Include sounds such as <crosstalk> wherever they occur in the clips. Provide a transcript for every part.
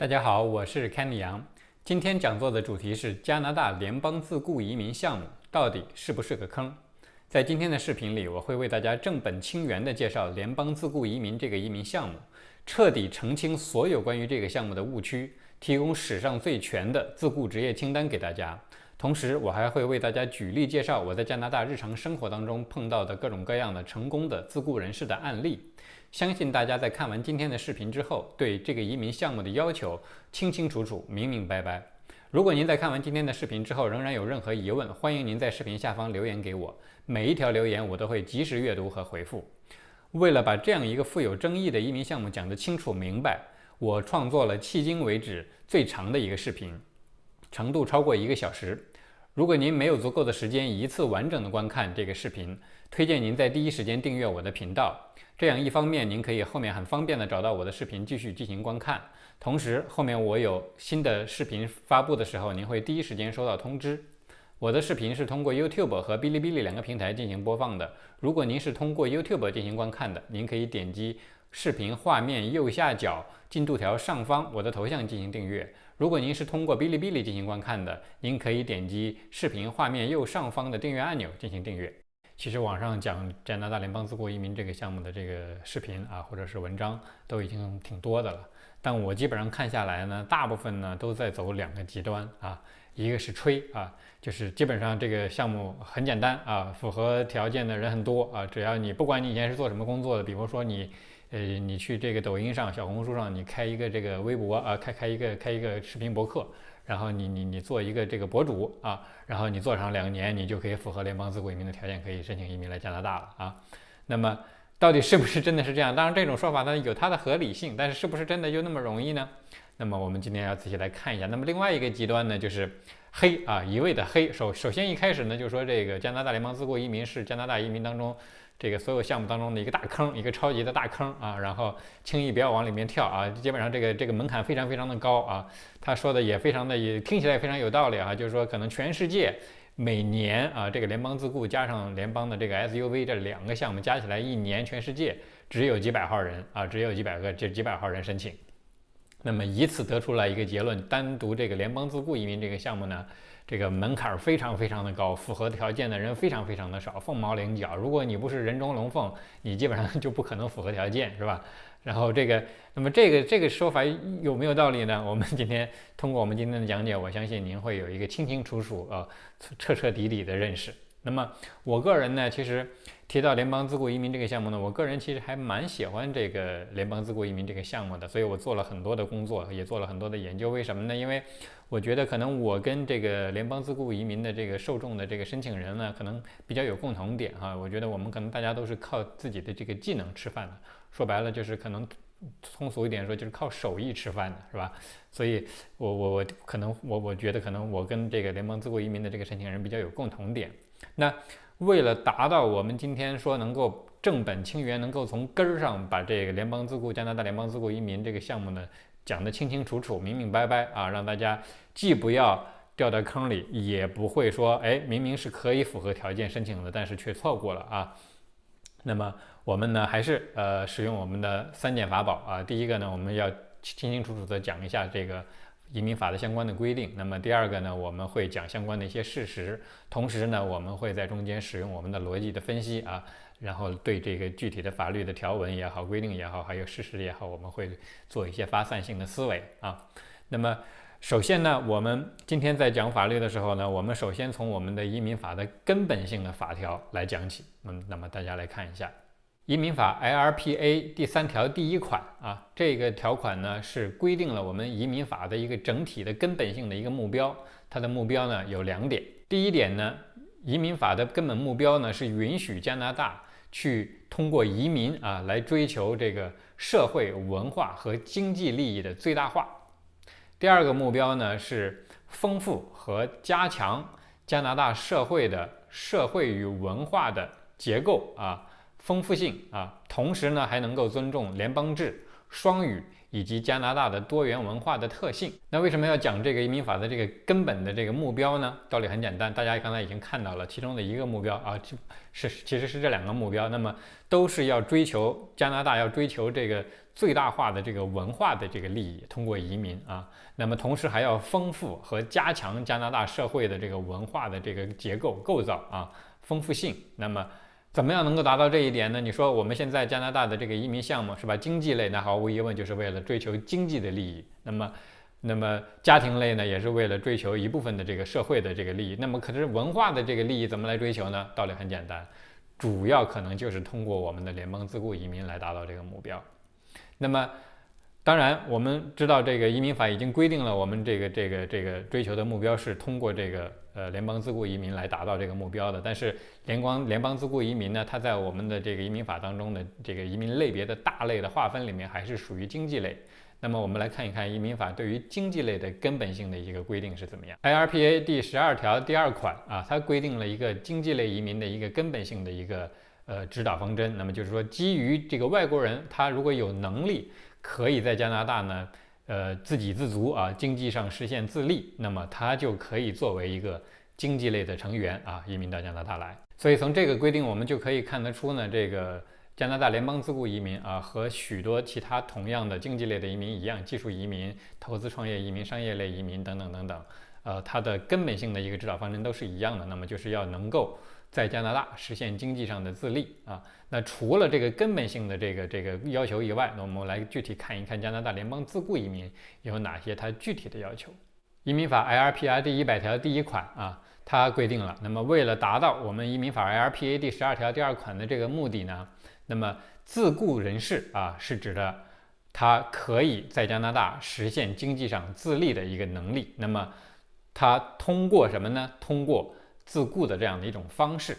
大家好，我是 Kenny 杨。今天讲座的主题是加拿大联邦自雇移民项目到底是不是个坑？在今天的视频里，我会为大家正本清源地介绍联邦自雇移民这个移民项目，彻底澄清所有关于这个项目的误区，提供史上最全的自雇职业清单给大家。同时，我还会为大家举例介绍我在加拿大日常生活当中碰到的各种各样的成功的自雇人士的案例。相信大家在看完今天的视频之后，对这个移民项目的要求清清楚楚、明明白白。如果您在看完今天的视频之后仍然有任何疑问，欢迎您在视频下方留言给我，每一条留言我都会及时阅读和回复。为了把这样一个富有争议的移民项目讲得清楚明白，我创作了迄今为止最长的一个视频，长度超过一个小时。如果您没有足够的时间一次完整的观看这个视频，推荐您在第一时间订阅我的频道。这样一方面，您可以后面很方便的找到我的视频继续进行观看；同时，后面我有新的视频发布的时候，您会第一时间收到通知。我的视频是通过 YouTube 和哔哩哔哩两个平台进行播放的。如果您是通过 YouTube 进行观看的，您可以点击视频画面右下角进度条上方我的头像进行订阅。如果您是通过哔哩哔哩进行观看的，您可以点击视频画面右上方的订阅按钮进行订阅。其实网上讲加拿大联邦自雇移民这个项目的这个视频啊，或者是文章都已经挺多的了。但我基本上看下来呢，大部分呢都在走两个极端啊，一个是吹啊，就是基本上这个项目很简单啊，符合条件的人很多啊，只要你不管你以前是做什么工作的，比如说你呃你去这个抖音上、小红书上，你开一个这个微博啊，开开一个开一个视频博客。然后你你你做一个这个博主啊，然后你做上两年，你就可以符合联邦自雇移民的条件，可以申请移民来加拿大了啊。那么到底是不是真的是这样？当然这种说法呢有它的合理性，但是是不是真的就那么容易呢？那么我们今天要仔细来看一下。那么另外一个极端呢就是黑啊，一味的黑。首首先一开始呢就说这个加拿大联邦自雇移民是加拿大移民当中。这个所有项目当中的一个大坑，一个超级的大坑啊，然后轻易不要往里面跳啊，基本上这个这个门槛非常非常的高啊。他说的也非常的也听起来也非常有道理啊，就是说可能全世界每年啊，这个联邦自雇加上联邦的这个 SUV 这两个项目加起来，一年全世界只有几百号人啊，只有几百个这几百号人申请。那么以此得出来一个结论，单独这个联邦自雇移民这个项目呢？这个门槛非常非常的高，符合条件的人非常非常的少，凤毛麟角。如果你不是人中龙凤，你基本上就不可能符合条件，是吧？然后这个，那么这个这个说法有没有道理呢？我们今天通过我们今天的讲解，我相信您会有一个清清楚楚、呃彻彻底底的认识。那么我个人呢，其实。提到联邦自雇移民这个项目呢，我个人其实还蛮喜欢这个联邦自雇移民这个项目的，所以我做了很多的工作，也做了很多的研究。为什么呢？因为我觉得可能我跟这个联邦自雇移民的这个受众的这个申请人呢，可能比较有共同点哈。我觉得我们可能大家都是靠自己的这个技能吃饭的，说白了就是可能通俗一点说就是靠手艺吃饭的，是吧？所以我我我可能我我觉得可能我跟这个联邦自雇移民的这个申请人比较有共同点。那为了达到我们今天说能够正本清源，能够从根儿上把这个联邦自雇加拿大联邦自雇移民这个项目呢讲得清清楚楚、明明白白啊，让大家既不要掉到坑里，也不会说哎明明是可以符合条件申请的，但是却错过了啊。那么我们呢还是呃使用我们的三件法宝啊，第一个呢我们要清清楚楚地讲一下这个。移民法的相关的规定。那么第二个呢，我们会讲相关的一些事实，同时呢，我们会在中间使用我们的逻辑的分析啊，然后对这个具体的法律的条文也好、规定也好，还有事实也好，我们会做一些发散性的思维啊。那么首先呢，我们今天在讲法律的时候呢，我们首先从我们的移民法的根本性的法条来讲起。嗯，那么大家来看一下。移民法 LRPA 第三条第一款啊，这个条款呢是规定了我们移民法的一个整体的根本性的一个目标。它的目标呢有两点。第一点呢，移民法的根本目标呢是允许加拿大去通过移民啊来追求这个社会文化和经济利益的最大化。第二个目标呢是丰富和加强加拿大社会的社会与文化的结构啊。丰富性啊，同时呢还能够尊重联邦制双语以及加拿大的多元文化的特性。那为什么要讲这个移民法的这个根本的这个目标呢？道理很简单，大家刚才已经看到了其中的一个目标啊，是其实是这两个目标，那么都是要追求加拿大要追求这个最大化的这个文化的这个利益，通过移民啊，那么同时还要丰富和加强加拿大社会的这个文化的这个结构构造啊，丰富性。那么怎么样能够达到这一点呢？你说我们现在加拿大的这个移民项目是吧？经济类那毫无疑问就是为了追求经济的利益。那么，那么家庭类呢，也是为了追求一部分的这个社会的这个利益。那么，可是文化的这个利益怎么来追求呢？道理很简单，主要可能就是通过我们的联邦自雇移民来达到这个目标。那么。当然，我们知道这个移民法已经规定了，我们这个这个这个追求的目标是通过这个呃联邦自雇移民来达到这个目标的。但是联邦联邦自雇移民呢，它在我们的这个移民法当中的这个移民类别的大类的划分里面，还是属于经济类。那么我们来看一看移民法对于经济类的根本性的一个规定是怎么样。IRPA 第十二条第二款啊，它规定了一个经济类移民的一个根本性的一个呃指导方针。那么就是说，基于这个外国人他如果有能力。可以在加拿大呢，呃，自给自足啊，经济上实现自立，那么他就可以作为一个经济类的成员啊，移民到加拿大来。所以从这个规定，我们就可以看得出呢，这个加拿大联邦自雇移民啊，和许多其他同样的经济类的移民一样，技术移民、投资创业移民、商业类移民等等等等，呃，它的根本性的一个指导方针都是一样的。那么就是要能够。在加拿大实现经济上的自立啊，那除了这个根本性的这个这个要求以外，那我们来具体看一看加拿大联邦自雇移民有哪些它具体的要求。移民法 LRPA 第一百条第一款啊，它规定了，那么为了达到我们移民法 LRPA 第十二条第二款的这个目的呢，那么自雇人士啊是指的他可以在加拿大实现经济上自立的一个能力，那么他通过什么呢？通过自雇的这样的一种方式，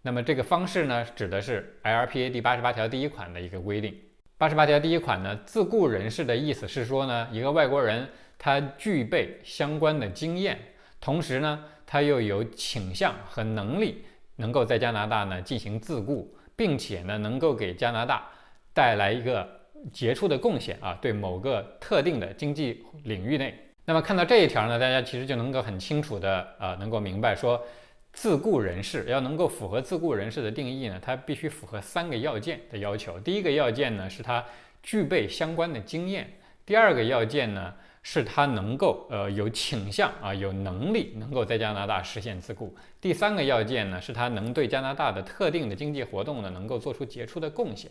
那么这个方式呢，指的是 LPA 第八十八条第一款的一个规定。八十八条第一款呢，自雇人士的意思是说呢，一个外国人他具备相关的经验，同时呢，他又有倾向和能力，能够在加拿大呢进行自雇，并且呢，能够给加拿大带来一个杰出的贡献啊，对某个特定的经济领域内。那么看到这一条呢，大家其实就能够很清楚的啊，能够明白说，自雇人士要能够符合自雇人士的定义呢，他必须符合三个要件的要求。第一个要件呢，是他具备相关的经验；第二个要件呢，是他能够呃有倾向啊，有能力能够在加拿大实现自雇；第三个要件呢，是他能对加拿大的特定的经济活动呢，能够做出杰出的贡献。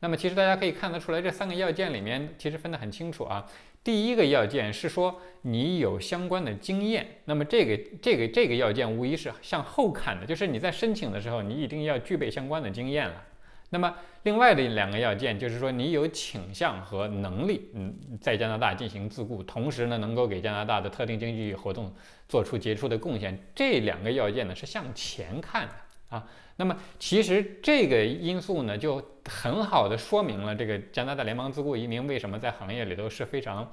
那么其实大家可以看得出来，这三个要件里面其实分得很清楚啊。第一个要件是说你有相关的经验，那么这个这个这个要件无疑是向后看的，就是你在申请的时候你一定要具备相关的经验了。那么另外的两个要件就是说你有倾向和能力，嗯，在加拿大进行自雇，同时呢能够给加拿大的特定经济活动做出杰出的贡献。这两个要件呢是向前看的啊。那么其实这个因素呢，就很好的说明了这个加拿大联邦自雇移民为什么在行业里头是非常，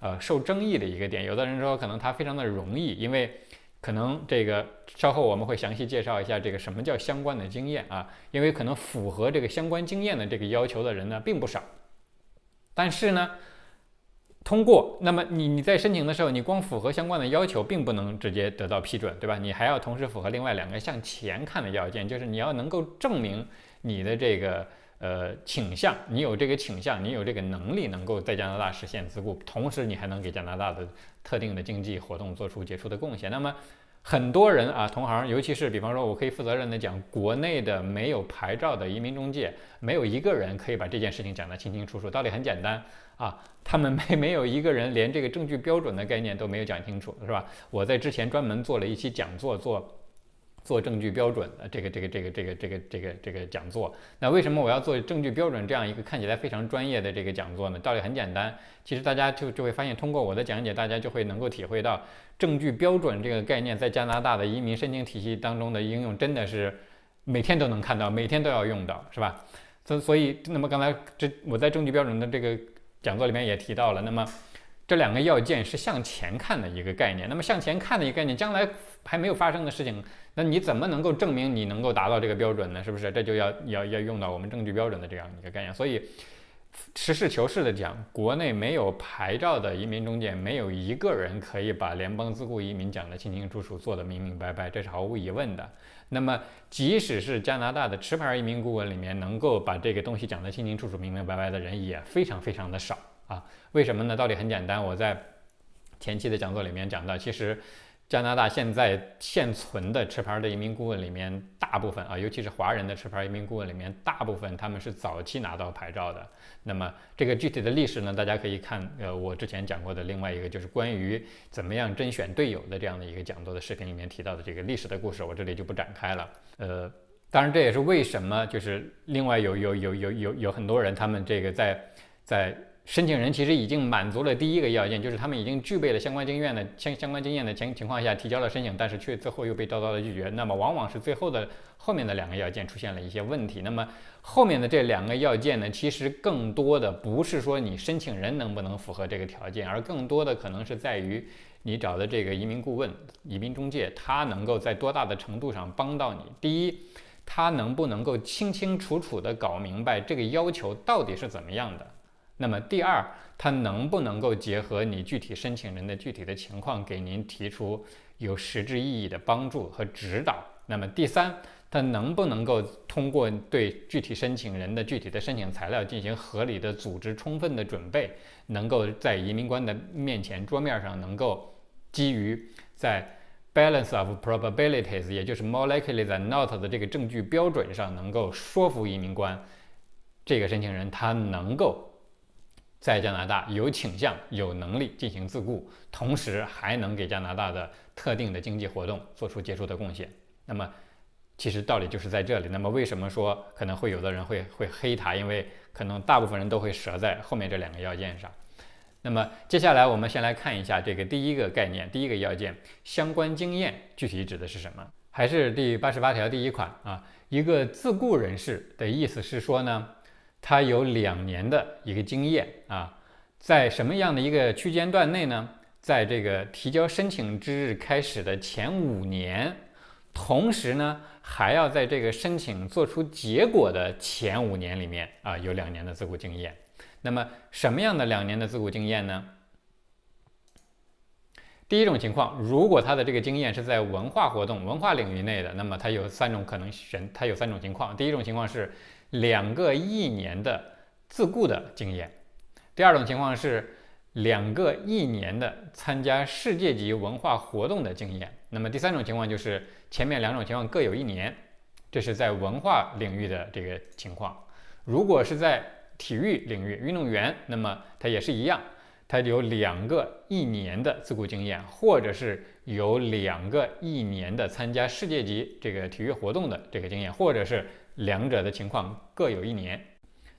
呃，受争议的一个点。有的人说可能它非常的容易，因为可能这个稍后我们会详细介绍一下这个什么叫相关的经验啊，因为可能符合这个相关经验的这个要求的人呢并不少，但是呢。通过，那么你你在申请的时候，你光符合相关的要求，并不能直接得到批准，对吧？你还要同时符合另外两个向前看的要件，就是你要能够证明你的这个呃倾向，你有这个倾向，你有这个能力，能够在加拿大实现自雇，同时你还能给加拿大的特定的经济活动做出杰出的贡献。那么很多人啊，同行，尤其是比方说，我可以负责任的讲，国内的没有牌照的移民中介，没有一个人可以把这件事情讲得清清楚楚。道理很简单啊，<laughs> 他们没没有一个人连这个证据标准的概念都没有讲清楚，是吧？我在之前专门做了一期讲座，做。做证据标准的这个这个这个这个这个这个这个讲座，那为什么我要做证据标准这样一个看起来非常专业的这个讲座呢？道理很简单，其实大家就就会发现，通过我的讲解，大家就会能够体会到证据标准这个概念在加拿大的移民申请体系当中的应用，真的是每天都能看到，每天都要用到，是吧？所所以，那么刚才这我在证据标准的这个讲座里面也提到了，那么。这两个要件是向前看的一个概念，那么向前看的一个概念，将来还没有发生的事情，那你怎么能够证明你能够达到这个标准呢？是不是？这就要要要用到我们证据标准的这样一个概念。所以，实事求是的讲，国内没有牌照的移民中介，没有一个人可以把联邦自雇移民讲得清清楚楚，做得明明白白，这是毫无疑问的。那么，即使是加拿大的持牌移民顾问里面，能够把这个东西讲得清清楚楚、明明白白的人也非常非常的少啊。为什么呢？道理很简单，我在前期的讲座里面讲到，其实。加拿大现在现存的持牌的移民顾问里面，大部分啊，尤其是华人的持牌移民顾问里面，大部分他们是早期拿到牌照的。那么这个具体的历史呢，大家可以看呃我之前讲过的另外一个就是关于怎么样甄选队友的这样的一个讲座的视频里面提到的这个历史的故事，我这里就不展开了。呃，当然这也是为什么就是另外有有有有有有很多人他们这个在在。申请人其实已经满足了第一个要件，就是他们已经具备了相关经验的相相关经验的情情况下提交了申请，但是却最后又被叨叨的拒绝。那么往往是最后的后面的两个要件出现了一些问题。那么后面的这两个要件呢，其实更多的不是说你申请人能不能符合这个条件，而更多的可能是在于你找的这个移民顾问、移民中介，他能够在多大的程度上帮到你。第一，他能不能够清清楚楚地搞明白这个要求到底是怎么样的？那么第二，他能不能够结合你具体申请人的具体的情况，给您提出有实质意义的帮助和指导？那么第三，他能不能够通过对具体申请人的具体的申请材料进行合理的组织、充分的准备，能够在移民官的面前桌面上能够基于在 balance of probabilities，也就是 more likely than not 的这个证据标准上，能够说服移民官这个申请人他能够。在加拿大有倾向、有能力进行自雇，同时还能给加拿大的特定的经济活动做出杰出的贡献。那么，其实道理就是在这里。那么，为什么说可能会有的人会会黑他？因为可能大部分人都会折在后面这两个要件上。那么，接下来我们先来看一下这个第一个概念，第一个要件相关经验具体指的是什么？还是第八十八条第一款啊？一个自雇人士的意思是说呢？他有两年的一个经验啊，在什么样的一个区间段内呢？在这个提交申请之日开始的前五年，同时呢，还要在这个申请做出结果的前五年里面啊，有两年的自雇经验。那么，什么样的两年的自雇经验呢？第一种情况，如果他的这个经验是在文化活动、文化领域内的，那么他有三种可能选，他有三种情况。第一种情况是。两个一年的自雇的经验，第二种情况是两个一年的参加世界级文化活动的经验。那么第三种情况就是前面两种情况各有一年，这是在文化领域的这个情况。如果是在体育领域，运动员，那么他也是一样，他有两个一年的自雇经验，或者是有两个一年的参加世界级这个体育活动的这个经验，或者是。两者的情况各有一年，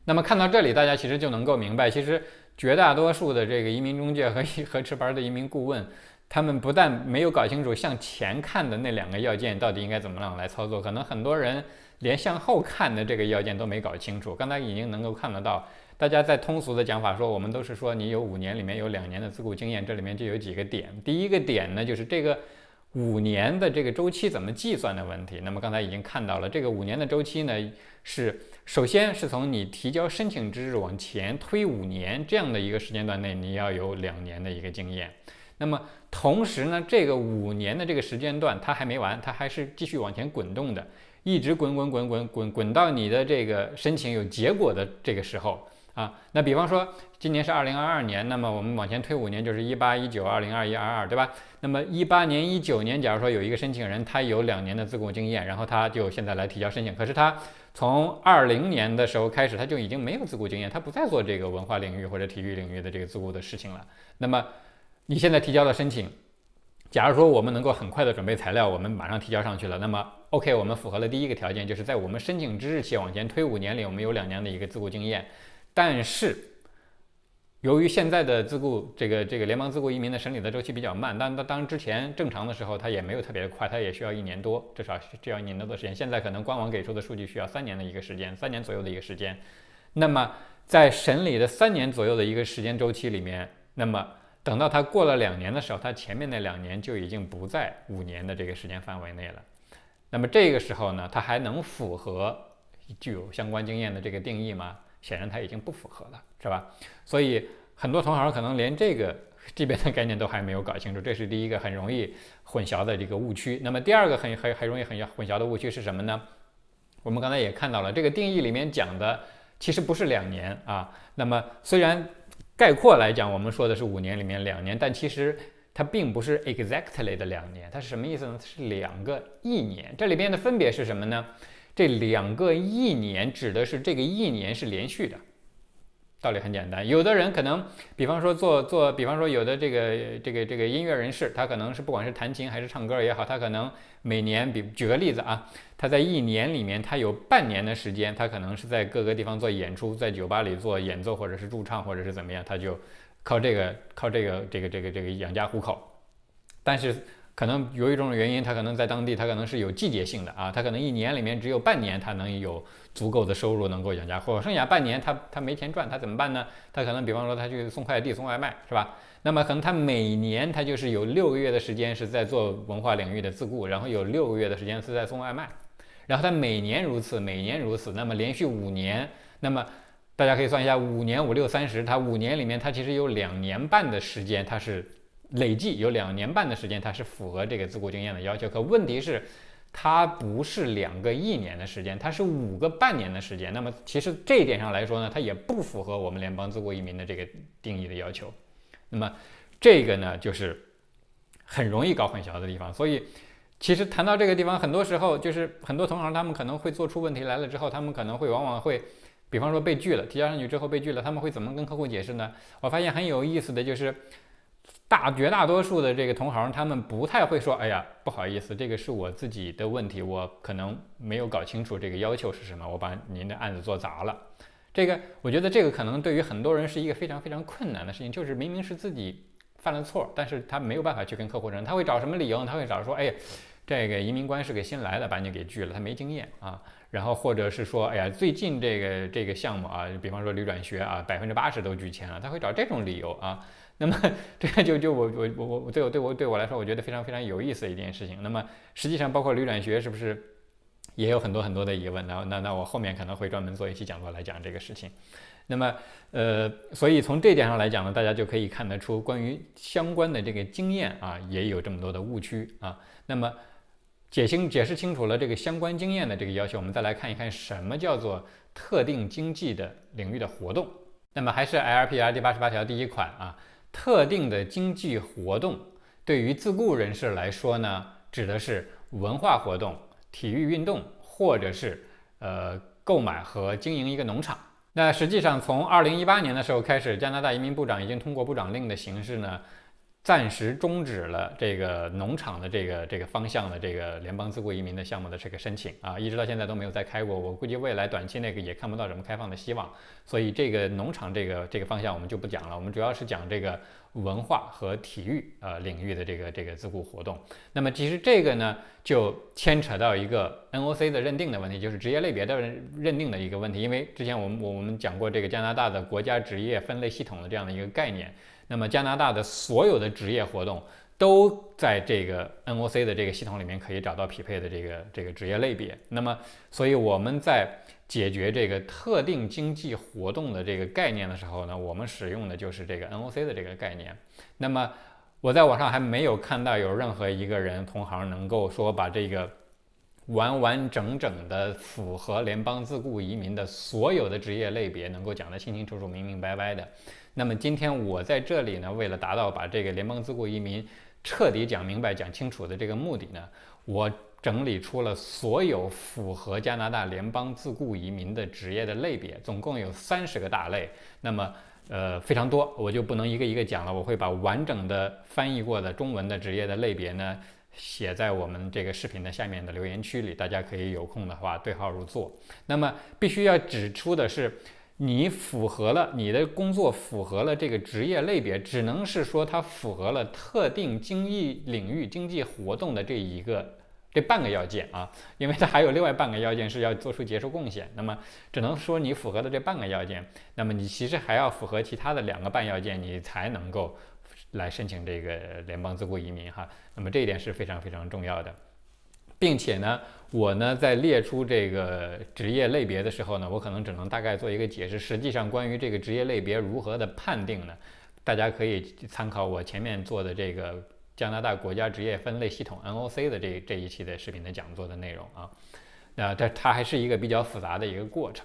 那么看到这里，大家其实就能够明白，其实绝大多数的这个移民中介和 <laughs> 和持牌的移民顾问，他们不但没有搞清楚向前看的那两个要件到底应该怎么样来操作，可能很多人连向后看的这个要件都没搞清楚。刚才已经能够看得到，大家在通俗的讲法说，我们都是说你有五年里面有两年的自雇经验，这里面就有几个点。第一个点呢，就是这个。五年的这个周期怎么计算的问题？那么刚才已经看到了，这个五年的周期呢，是首先是从你提交申请之日往前推五年这样的一个时间段内，你要有两年的一个经验。那么同时呢，这个五年的这个时间段它还没完，它还是继续往前滚动的，一直滚滚滚滚滚滚到你的这个申请有结果的这个时候。啊，那比方说今年是二零二二年，那么我们往前推五年就是一八一九二零二一二二，对吧？那么一八年一九年，假如说有一个申请人，他有两年的自雇经验，然后他就现在来提交申请，可是他从二零年的时候开始，他就已经没有自雇经验，他不再做这个文化领域或者体育领域的这个自雇的事情了。那么你现在提交了申请，假如说我们能够很快的准备材料，我们马上提交上去了，那么 OK，我们符合了第一个条件，就是在我们申请之日起往前推五年里，我们有两年的一个自雇经验。但是，由于现在的自雇这个这个联邦自雇移民的审理的周期比较慢，当当当之前正常的时候，它也没有特别的快，它也需要一年多，至少需要一年多的时间。现在可能官网给出的数据需要三年的一个时间，三年左右的一个时间。那么在审理的三年左右的一个时间周期里面，那么等到他过了两年的时候，他前面那两年就已经不在五年的这个时间范围内了。那么这个时候呢，他还能符合具有相关经验的这个定义吗？显然它已经不符合了，是吧？所以很多同行可能连这个这边的概念都还没有搞清楚，这是第一个很容易混淆的这个误区。那么第二个很很很容易很混淆的误区是什么呢？我们刚才也看到了，这个定义里面讲的其实不是两年啊。那么虽然概括来讲，我们说的是五年里面两年，但其实它并不是 exactly 的两年，它是什么意思呢？是两个一年。这里边的分别是什么呢？这两个一年指的是这个一年是连续的，道理很简单。有的人可能，比方说做做，比方说有的这个这个这个音乐人士，他可能是不管是弹琴还是唱歌也好，他可能每年，比举个例子啊，他在一年里面，他有半年的时间，他可能是在各个地方做演出，在酒吧里做演奏或者是驻唱或者是怎么样，他就靠这个靠这个这个这个这个养家糊口，但是。可能有一种原因，他可能在当地，他可能是有季节性的啊，他可能一年里面只有半年他能有足够的收入能够养家，或剩下半年他他没钱赚，他怎么办呢？他可能比方说他去送快递、送外卖，是吧？那么可能他每年他就是有六个月的时间是在做文化领域的自雇，然后有六个月的时间是在送外卖，然后他每年如此，每年如此，那么连续五年，那么大家可以算一下，五年五六三十，他五年里面他其实有两年半的时间他是。累计有两年半的时间，它是符合这个自雇经验的要求。可问题是，它不是两个一年的时间，它是五个半年的时间。那么其实这一点上来说呢，它也不符合我们联邦自雇移民的这个定义的要求。那么这个呢，就是很容易搞混淆的地方。所以其实谈到这个地方，很多时候就是很多同行他们可能会做出问题来了之后，他们可能会往往会，比方说被拒了，提交上去之后被拒了，他们会怎么跟客户解释呢？我发现很有意思的就是。大绝大多数的这个同行，他们不太会说：“哎呀，不好意思，这个是我自己的问题，我可能没有搞清楚这个要求是什么，我把您的案子做砸了。”这个，我觉得这个可能对于很多人是一个非常非常困难的事情，就是明明是自己犯了错，但是他没有办法去跟客户争，他会找什么理由？他会找说：“哎，这个移民官是个新来的，把你给拒了，他没经验啊。”然后或者是说：“哎呀，最近这个这个项目啊，比方说旅转学啊，百分之八十都拒签了。”他会找这种理由啊。那么这个就就我我我我对我对我对我来说，我觉得非常非常有意思的一件事情。那么实际上，包括旅转学是不是也有很多很多的疑问？那那那我后面可能会专门做一期讲座来讲这个事情。那么呃，所以从这点上来讲呢，大家就可以看得出关于相关的这个经验啊，也有这么多的误区啊。那么解清解释清楚了这个相关经验的这个要求，我们再来看一看什么叫做特定经济的领域的活动。那么还是 LPR 第八十八条第一款啊。特定的经济活动对于自雇人士来说呢，指的是文化活动、体育运动，或者是呃购买和经营一个农场。那实际上从二零一八年的时候开始，加拿大移民部长已经通过部长令的形式呢。暂时终止了这个农场的这个这个方向的这个联邦自雇移民的项目的这个申请啊，一直到现在都没有再开过。我估计未来短期内也看不到什么开放的希望，所以这个农场这个这个方向我们就不讲了。我们主要是讲这个文化和体育呃领域的这个这个自雇活动。那么其实这个呢，就牵扯到一个 NOC 的认定的问题，就是职业类别的认定的一个问题。因为之前我们我们讲过这个加拿大的国家职业分类系统的这样的一个概念。那么加拿大的所有的职业活动都在这个 NOC 的这个系统里面可以找到匹配的这个这个职业类别。那么，所以我们在解决这个特定经济活动的这个概念的时候呢，我们使用的就是这个 NOC 的这个概念。那么我在网上还没有看到有任何一个人同行能够说把这个完完整整的符合联邦自雇移民的所有的职业类别能够讲得清清楚楚、明明白白的。那么今天我在这里呢，为了达到把这个联邦自雇移民彻底讲明白、讲清楚的这个目的呢，我整理出了所有符合加拿大联邦自雇移民的职业的类别，总共有三十个大类。那么，呃，非常多，我就不能一个一个讲了。我会把完整的翻译过的中文的职业的类别呢，写在我们这个视频的下面的留言区里，大家可以有空的话对号入座。那么，必须要指出的是。你符合了你的工作符合了这个职业类别，只能是说它符合了特定经济领域经济活动的这一个这半个要件啊，因为它还有另外半个要件是要做出杰出贡献。那么只能说你符合的这半个要件，那么你其实还要符合其他的两个半要件，你才能够来申请这个联邦自雇移民哈。那么这一点是非常非常重要的。并且呢，我呢在列出这个职业类别的时候呢，我可能只能大概做一个解释。实际上，关于这个职业类别如何的判定呢，大家可以参考我前面做的这个加拿大国家职业分类系统 NOC 的这这一期的视频的讲座的内容啊。那这它还是一个比较复杂的一个过程。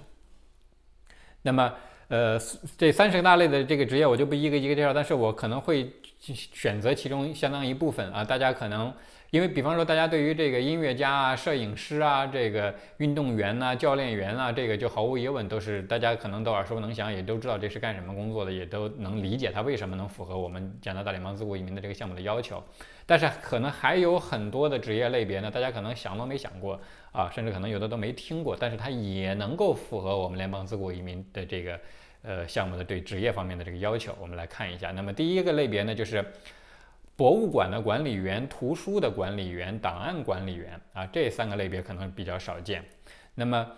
那么，呃，这三十个大类的这个职业我就不一个一个介绍，但是我可能会选择其中相当一部分啊，大家可能。因为，比方说，大家对于这个音乐家啊、摄影师啊、这个运动员呐、教练员啊，这个就毫无疑问都是大家可能都耳熟能详，也都知道这是干什么工作的，也都能理解他为什么能符合我们加拿大联邦自雇移民的这个项目的要求。但是，可能还有很多的职业类别呢，大家可能想都没想过啊，甚至可能有的都没听过，但是它也能够符合我们联邦自雇移民的这个呃项目的对职业方面的这个要求。我们来看一下，那么第一个类别呢，就是。博物馆的管理员、图书的管理员、档案管理员啊，这三个类别可能比较少见。那么，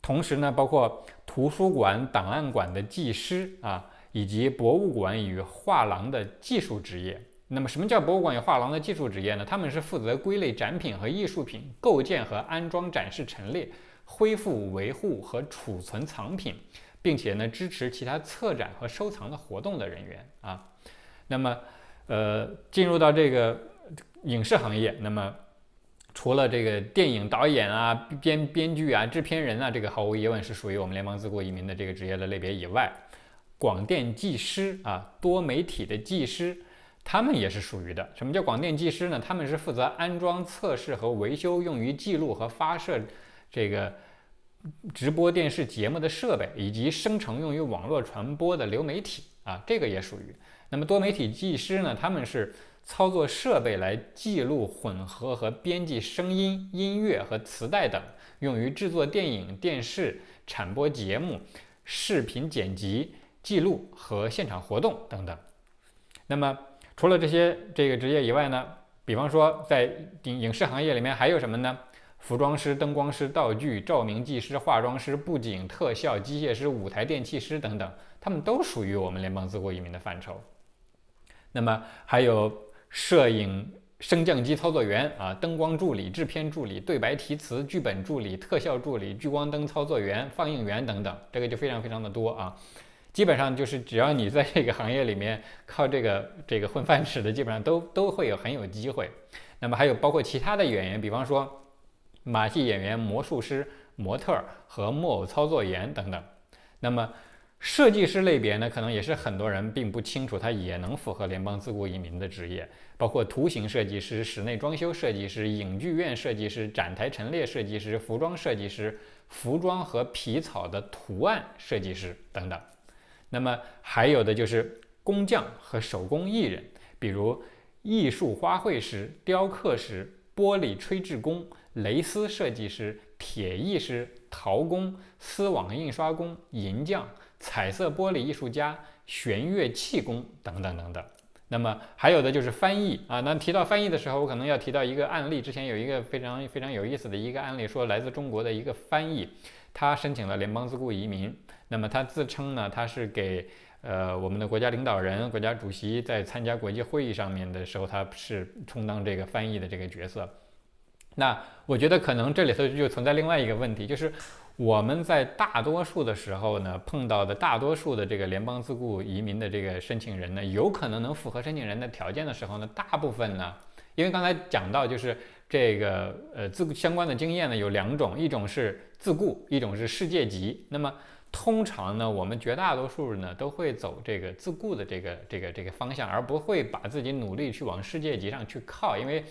同时呢，包括图书馆、档案馆的技师啊，以及博物馆与画廊的技术职业。那么，什么叫博物馆与画廊的技术职业呢？他们是负责归类展品和艺术品，构建和安装展示陈列，恢复、维护和储存藏品，并且呢，支持其他策展和收藏的活动的人员啊。那么，呃，进入到这个影视行业，那么除了这个电影导演啊、编编剧啊、制片人啊，这个毫无疑问是属于我们联邦自雇移民的这个职业的类别以外，广电技师啊、多媒体的技师，他们也是属于的。什么叫广电技师呢？他们是负责安装、测试和维修用于记录和发射这个直播电视节目的设备，以及生成用于网络传播的流媒体啊，这个也属于。那么多媒体技师呢？他们是操作设备来记录、混合和编辑声音、音乐和磁带等，用于制作电影、电视产播节目、视频剪辑、记录和现场活动等等。那么除了这些这个职业以外呢？比方说在影影视行业里面还有什么呢？服装师、灯光师、道具、照明技师、化妆师、布景特效、机械师、舞台电器师等等，他们都属于我们联邦自雇移民的范畴。那么还有摄影升降机操作员啊，灯光助理、制片助理、对白提词、剧本助理、特效助理、聚光灯操作员、放映员等等，这个就非常非常的多啊。基本上就是只要你在这个行业里面靠这个这个混饭吃的，基本上都都会有很有机会。那么还有包括其他的演员，比方说马戏演员、魔术师、模特和木偶操作员等等。那么设计师类别呢，可能也是很多人并不清楚，它也能符合联邦自雇移民的职业，包括图形设计师、室内装修设计师、影剧院设计师、展台陈列设计师、服装设计师、服装和皮草的图案设计师等等。那么还有的就是工匠和手工艺人，比如艺术花卉师、雕刻师、玻璃吹制工、蕾丝设计师、铁艺师、陶工、丝网印刷工、银匠。彩色玻璃艺术家、弦乐器工等等等等。那么还有的就是翻译啊。那提到翻译的时候，我可能要提到一个案例。之前有一个非常非常有意思的一个案例，说来自中国的一个翻译，他申请了联邦自雇移民。那么他自称呢，他是给呃我们的国家领导人、国家主席在参加国际会议上面的时候，他是充当这个翻译的这个角色。那我觉得可能这里头就存在另外一个问题，就是。我们在大多数的时候呢，碰到的大多数的这个联邦自雇移民的这个申请人呢，有可能能符合申请人的条件的时候呢，大部分呢，因为刚才讲到就是这个呃自相关的经验呢有两种，一种是自雇，一种是世界级。那么通常呢，我们绝大多数人呢都会走这个自雇的这个这个这个方向，而不会把自己努力去往世界级上去靠，因为。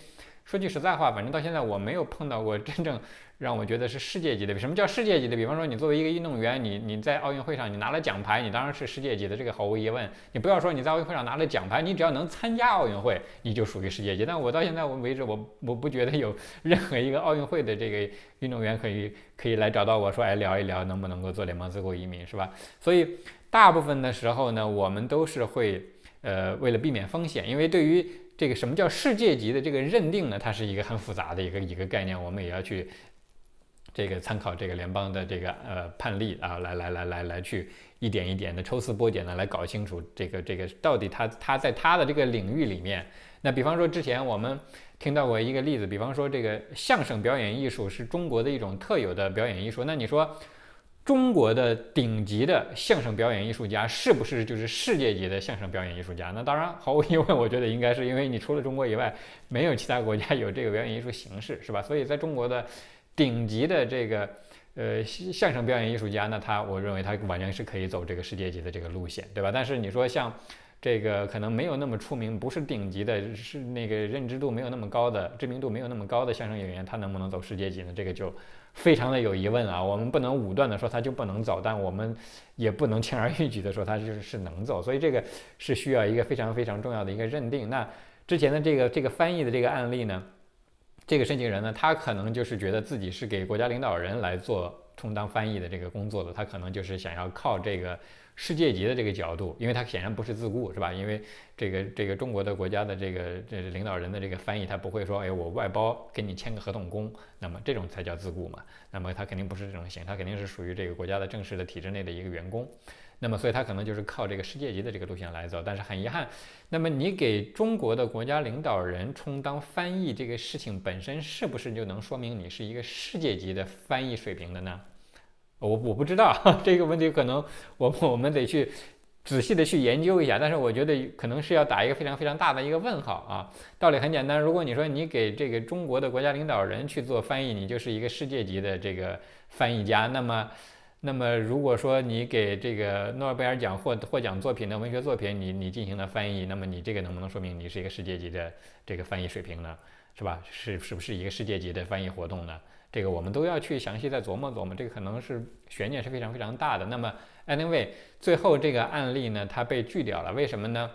说句实在话，反正到现在我没有碰到过真正让我觉得是世界级的。什么叫世界级的？比方说，你作为一个运动员，你你在奥运会上你拿了奖牌，你当然是世界级的，这个毫无疑问。你不要说你在奥运会上拿了奖牌，你只要能参加奥运会，你就属于世界级。但我到现在为止，我我不觉得有 <laughs> 任何一个奥运会的这个运动员可以可以来找到我说，哎，聊一聊能不能够做联邦自雇移民，是吧？所以大部分的时候呢，我们都是会呃为了避免风险，因为对于这个什么叫世界级的这个认定呢？它是一个很复杂的一个一个概念，我们也要去这个参考这个联邦的这个呃判例啊，来来来来来去一点一点的抽丝剥茧的来搞清楚这个这个到底他他在他的这个领域里面，那比方说之前我们听到过一个例子，比方说这个相声表演艺术是中国的一种特有的表演艺术，那你说？中国的顶级的相声表演艺术家是不是就是世界级的相声表演艺术家？那当然，毫无疑问，我觉得应该是因为你除了中国以外，没有其他国家有这个表演艺术形式，是吧？<laughs> 所以在中国的顶级的这个呃相声表演艺术家，那他我认为他完全是可以走这个世界级的这个路线，对吧？但是你说像这个可能没有那么出名，不是顶级的，是那个认知度没有那么高的，知名度没有那么高的相声演员，他能不能走世界级呢？这个就。非常的有疑问啊，我们不能武断的说他就不能走，但我们也不能轻而易举的说他就是是能走，所以这个是需要一个非常非常重要的一个认定。那之前的这个这个翻译的这个案例呢，这个申请人呢，他可能就是觉得自己是给国家领导人来做充当翻译的这个工作的，他可能就是想要靠这个。世界级的这个角度，因为它显然不是自雇，是吧？因为这个这个中国的国家的这个这领导人的这个翻译，他不会说，哎，我外包给你签个合同工，那么这种才叫自雇嘛。那么他肯定不是这种型，他肯定是属于这个国家的正式的体制内的一个员工。那么所以他可能就是靠这个世界级的这个路线来走。但是很遗憾，那么你给中国的国家领导人充当翻译这个事情本身，是不是就能说明你是一个世界级的翻译水平的呢？我我不知道 <laughs> 这个问题，可能我我们得去仔细的去研究一下。但是我觉得可能是要打一个非常非常大的一个问号啊。道理很简单，如果你说你给这个中国的国家领导人去做翻译，你就是一个世界级的这个翻译家。那么，那么如果说你给这个诺贝尔奖获获奖作品的文学作品，你你进行了翻译，那么你这个能不能说明你是一个世界级的这个翻译水平呢？是吧？是是不是一个世界级的翻译活动呢？这个我们都要去详细再琢磨琢磨，这个可能是悬念是非常非常大的。那么，anyway，最后这个案例呢，它被拒掉了，为什么呢？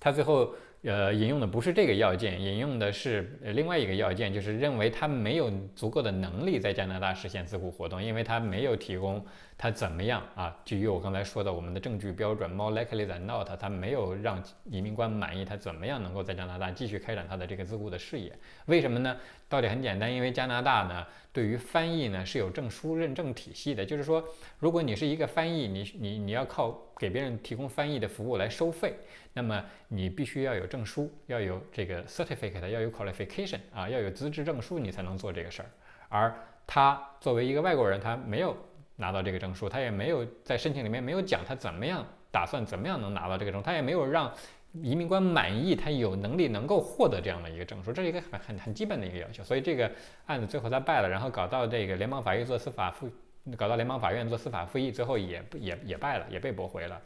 它最后。呃，引用的不是这个要件，引用的是另外一个要件，就是认为他没有足够的能力在加拿大实现自雇活动，因为他没有提供他怎么样啊？基于我刚才说的我们的证据标准，more likely than not，他没有让移民官满意，他怎么样能够在加拿大继续开展他的这个自雇的事业？为什么呢？道理很简单，因为加拿大呢，对于翻译呢是有证书认证体系的，就是说，如果你是一个翻译，你你你要靠给别人提供翻译的服务来收费。那么你必须要有证书，要有这个 certificate，要有 qualification 啊，要有资质证书，你才能做这个事儿。而他作为一个外国人，他没有拿到这个证书，他也没有在申请里面没有讲他怎么样打算怎么样能拿到这个证，他也没有让移民官满意，他有能力能够获得这样的一个证书，这是一个很很很基本的一个要求。所以这个案子最后他败了，然后搞到这个联邦法院做司法复，搞到联邦法院做司法复议，最后也也也败了，也被驳回了。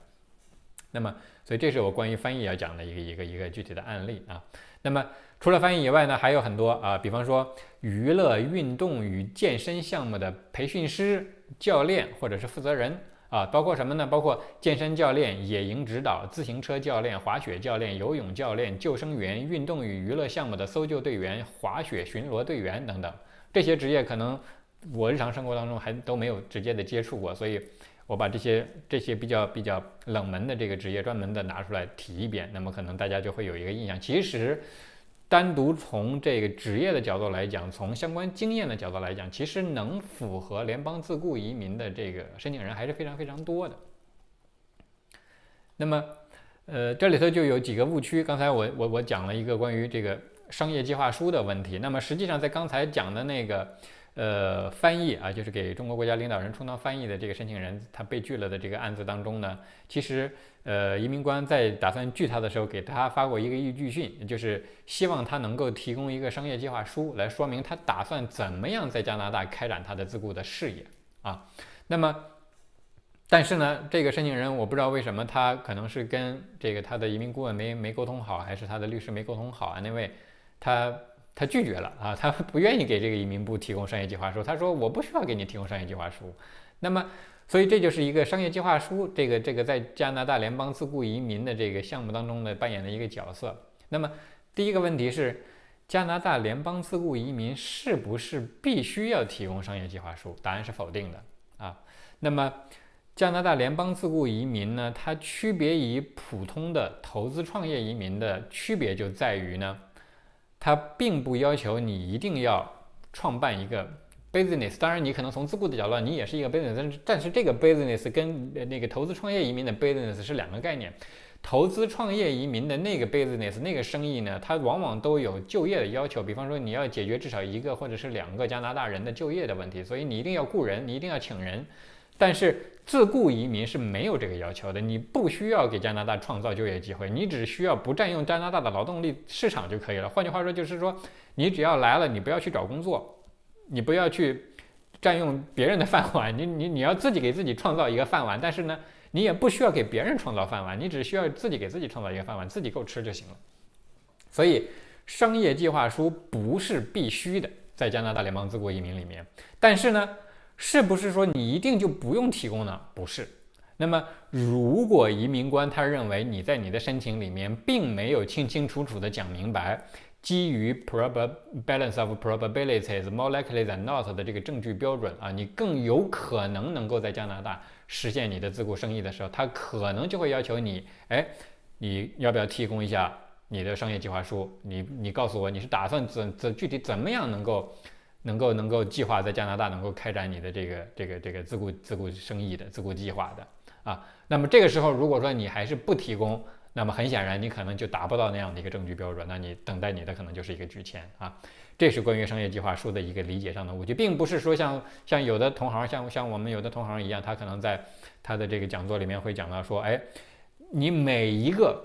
那么，所以这是我关于翻译要讲的一个一个一个具体的案例啊。那么除了翻译以外呢，还有很多啊，比方说娱乐、运动与健身项目的培训师、教练或者是负责人啊，包括什么呢？包括健身教练、野营指导、自行车教练、滑雪教练、游泳教练、救生员、运动与娱乐项目的搜救队员、滑雪巡逻队员等等。这些职业可能我日常生活当中还都没有直接的接触过，所以。我把这些这些比较比较冷门的这个职业专门的拿出来提一遍，那么可能大家就会有一个印象。其实，单独从这个职业的角度来讲，从相关经验的角度来讲，其实能符合联邦自雇移民的这个申请人还是非常非常多的。那么，呃，这里头就有几个误区。刚才我我我讲了一个关于这个商业计划书的问题。那么实际上在刚才讲的那个。呃，翻译啊，就是给中国国家领导人充当翻译的这个申请人，他被拒了的这个案子当中呢，其实，呃，移民官在打算拒他的时候，给他发过一个预拒信，就是希望他能够提供一个商业计划书，来说明他打算怎么样在加拿大开展他的自雇的事业啊。那么，但是呢，这个申请人我不知道为什么他可能是跟这个他的移民顾问没没沟通好，还是他的律师没沟通好啊？那位他。他拒绝了啊，他不愿意给这个移民部提供商业计划书。他说我不需要给你提供商业计划书。那么，所以这就是一个商业计划书，这个这个在加拿大联邦自雇移民的这个项目当中呢扮演的一个角色。那么，第一个问题是，加拿大联邦自雇移民是不是必须要提供商业计划书？答案是否定的啊。那么，加拿大联邦自雇移民呢，它区别于普通的投资创业移民的区别就在于呢。它并不要求你一定要创办一个 business，当然你可能从自雇的角度，你也是一个 business，但是但是这个 business 跟那个投资创业移民的 business 是两个概念。投资创业移民的那个 business 那个生意呢，它往往都有就业的要求，比方说你要解决至少一个或者是两个加拿大人的就业的问题，所以你一定要雇人，你一定要请人。但是自雇移民是没有这个要求的，你不需要给加拿大创造就业机会，你只需要不占用加拿大的劳动力市场就可以了。换句话说，就是说你只要来了，你不要去找工作，你不要去占用别人的饭碗，你你你要自己给自己创造一个饭碗，但是呢。你也不需要给别人创造饭碗，你只需要自己给自己创造一个饭碗，自己够吃就行了。所以，商业计划书不是必须的，在加拿大联邦自雇移民里面。但是呢，是不是说你一定就不用提供呢？不是。那么，如果移民官他认为你在你的申请里面并没有清清楚楚的讲明白，基于 prob balance of probabilities more likely than not 的这个证据标准啊，你更有可能能够在加拿大。实现你的自雇生意的时候，他可能就会要求你，哎，你要不要提供一下你的商业计划书？你你告诉我你是打算怎怎具体怎么样能够能够能够计划在加拿大能够开展你的这个这个这个自雇自雇生意的自雇计划的啊？那么这个时候如果说你还是不提供，那么很显然你可能就达不到那样的一个证据标准，那你等待你的可能就是一个拒签啊。这是关于商业计划书的一个理解上的误区，并不是说像像有的同行，像像我们有的同行一样，他可能在他的这个讲座里面会讲到说，哎，你每一个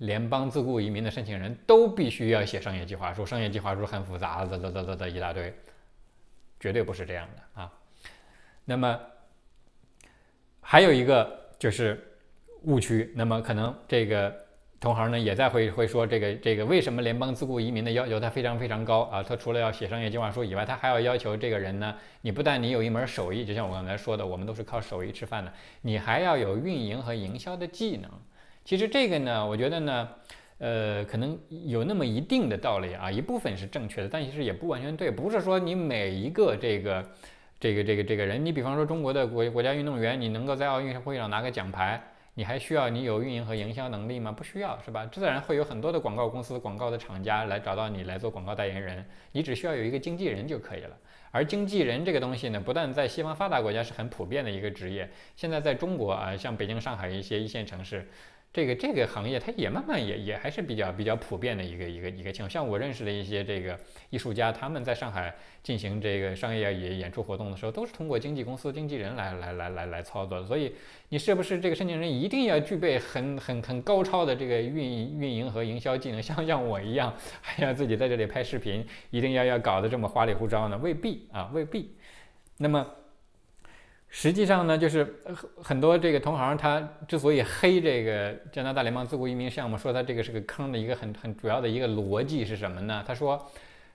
联邦自雇移民的申请人都必须要写商业计划书，商业计划书很复杂，的的的的的一大堆，绝对不是这样的啊。那么还有一个就是误区，那么可能这个。同行呢也在会会说这个这个为什么联邦自雇移民的要求他非常非常高啊？他除了要写商业计划书以外，他还要要求这个人呢，你不但你有一门手艺，就像我刚才说的，我们都是靠手艺吃饭的，你还要有运营和营销的技能。其实这个呢，我觉得呢，呃，可能有那么一定的道理啊，一部分是正确的，但其实也不完全对。不是说你每一个这个这个这个这个人，你比方说中国的国国家运动员，你能够在奥运会上拿个奖牌。你还需要你有运营和营销能力吗？不需要，是吧？自然会有很多的广告公司、广告的厂家来找到你来做广告代言人，你只需要有一个经纪人就可以了。而经纪人这个东西呢，不但在西方发达国家是很普遍的一个职业，现在在中国啊，像北京、上海一些一线城市。这个这个行业，它也慢慢也也还是比较比较普遍的一个一个一个情况。像我认识的一些这个艺术家，他们在上海进行这个商业演演出活动的时候，都是通过经纪公司、经纪人来来来来来操作的。所以，你是不是这个申请人一定要具备很很很高超的这个运运营和营销技能？<laughs> 像像我一样，还要自己在这里拍视频，一定要要搞得这么花里胡哨呢？未必啊，未必。那么。实际上呢，就是很多这个同行他之所以黑这个加拿大联邦自雇移民项目，说他这个是个坑的一个很很主要的一个逻辑是什么呢？他说，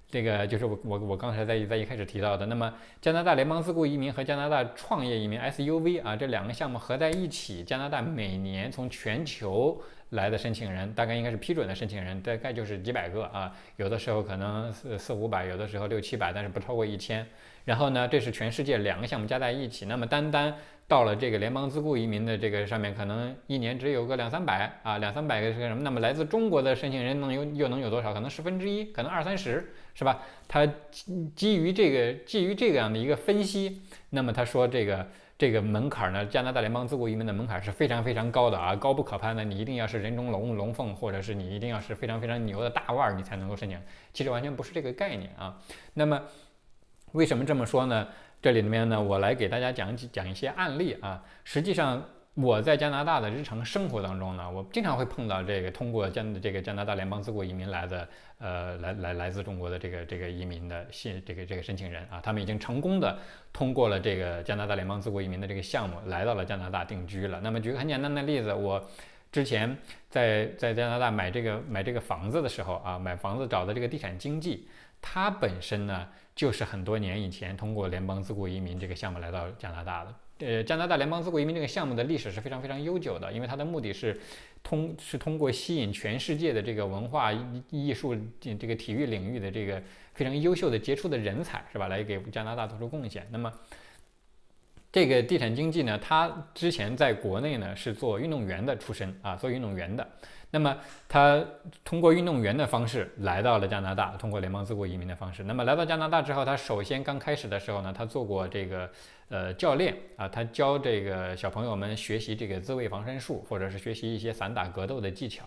这个就是我我我刚才在在一开始提到的，那么加拿大联邦自雇移民和加拿大创业移民 SUV 啊这两个项目合在一起，加拿大每年从全球来的申请人，大概应该是批准的申请人，大概就是几百个啊，有的时候可能四四五百，有的时候六七百，但是不超过一千。然后呢，这是全世界两个项目加在一起，那么单单到了这个联邦自雇移民的这个上面，可能一年只有个两三百啊，两三百个是个什么？那么来自中国的申请人能有又能有多少？可能十分之一，可能二三十，是吧？他基于这个基于这样的一个分析，那么他说这个这个门槛呢，加拿大联邦自雇移民的门槛是非常非常高的啊，高不可攀的。你一定要是人中龙龙凤，或者是你一定要是非常非常牛的大腕儿，你才能够申请。其实完全不是这个概念啊。那么。为什么这么说呢？这里面呢，我来给大家讲几讲一些案例啊。实际上，我在加拿大的日常生活当中呢，我经常会碰到这个通过加这个加拿大联邦自雇移民来的，呃，来来来自中国的这个这个移民的信这个这个申请人啊，他们已经成功的通过了这个加拿大联邦自雇移民的这个项目，来到了加拿大定居了。那么举个很简单的例子，我之前在在加拿大买这个买这个房子的时候啊，买房子找的这个地产经纪，他本身呢。就是很多年以前通过联邦自雇移民这个项目来到加拿大的。呃，加拿大联邦自雇移民这个项目的历史是非常非常悠久的，因为它的目的是通是通过吸引全世界的这个文化艺术这个体育领域的这个非常优秀的杰出的人才，是吧？来给加拿大做出贡献。那么这个地产经济呢，他之前在国内呢是做运动员的出身啊，做运动员的。那么他通过运动员的方式来到了加拿大，通过联邦自雇移民的方式。那么来到加拿大之后，他首先刚开始的时候呢，他做过这个呃教练啊，他教这个小朋友们学习这个自卫防身术，或者是学习一些散打格斗的技巧。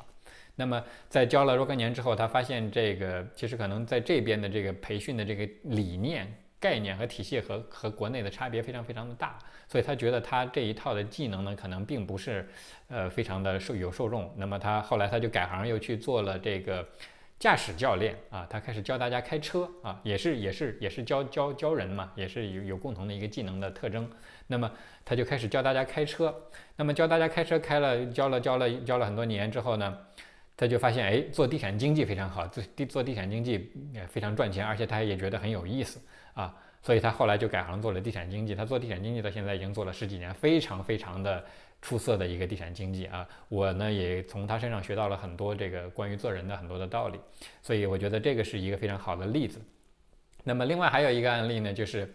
那么在教了若干年之后，他发现这个其实可能在这边的这个培训的这个理念。概念和体系和和国内的差别非常非常的大，所以他觉得他这一套的技能呢，可能并不是，呃，非常的受有受众。那么他后来他就改行，又去做了这个驾驶教练啊，他开始教大家开车啊，也是也是也是教教教人嘛，也是有有共同的一个技能的特征。那么他就开始教大家开车，那么教大家开车开了教了教了教了很多年之后呢，他就发现哎，做地产经济非常好，做地做地产经济也非常赚钱，而且他也觉得很有意思。啊，所以他后来就改行做了地产经济。他做地产经济到现在已经做了十几年，非常非常的出色的一个地产经济啊。我呢也从他身上学到了很多这个关于做人的很多的道理，所以我觉得这个是一个非常好的例子。那么另外还有一个案例呢，就是，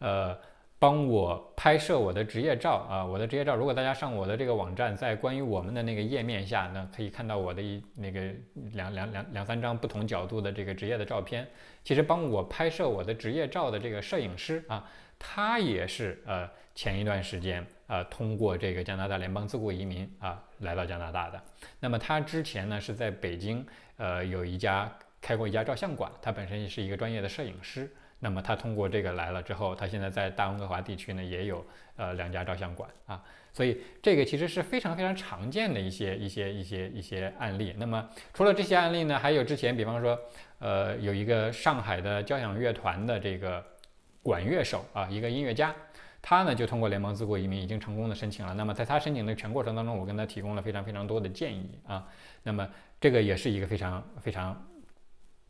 呃。帮我拍摄我的职业照啊，我的职业照。如果大家上我的这个网站，在关于我们的那个页面下呢，可以看到我的一那个两两两两三张不同角度的这个职业的照片。其实帮我拍摄我的职业照的这个摄影师啊，他也是呃前一段时间呃通过这个加拿大联邦自雇移民啊来到加拿大的。那么他之前呢是在北京呃有一家开过一家照相馆，他本身也是一个专业的摄影师。那么他通过这个来了之后，他现在在大温哥华地区呢也有呃两家照相馆啊，所以这个其实是非常非常常见的一些一些一些一些案例。那么除了这些案例呢，还有之前比方说呃有一个上海的交响乐团的这个管乐手啊，一个音乐家，他呢就通过联邦自雇移民已经成功的申请了。那么在他申请的全过程当中，我跟他提供了非常非常多的建议啊。那么这个也是一个非常非常。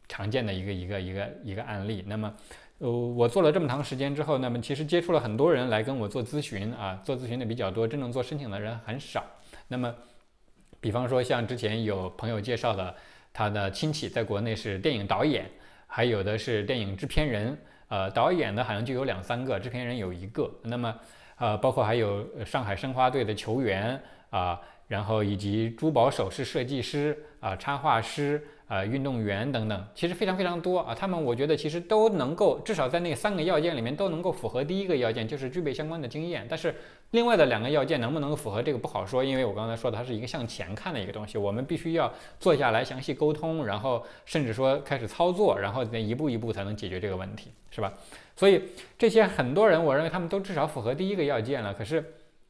常见的一个一个一个一个案例。那么，呃，我做了这么长时间之后，那么其实接触了很多人来跟我做咨询啊，做咨询的比较多，真正做申请的人很少。那么，比方说像之前有朋友介绍的，他的亲戚在国内是电影导演，还有的是电影制片人，呃，导演的好像就有两三个，制片人有一个。那么，呃，包括还有上海申花队的球员啊，然后以及珠宝首饰设计师啊，插画师。啊，运动员等等，其实非常非常多啊。他们我觉得其实都能够，至少在那三个要件里面都能够符合第一个要件，就是具备相关的经验。但是另外的两个要件能不能符合这个不好说，因为我刚才说的它是一个向前看的一个东西，我们必须要坐下来详细沟通，然后甚至说开始操作，然后再一步一步才能解决这个问题，是吧？所以这些很多人，我认为他们都至少符合第一个要件了，可是。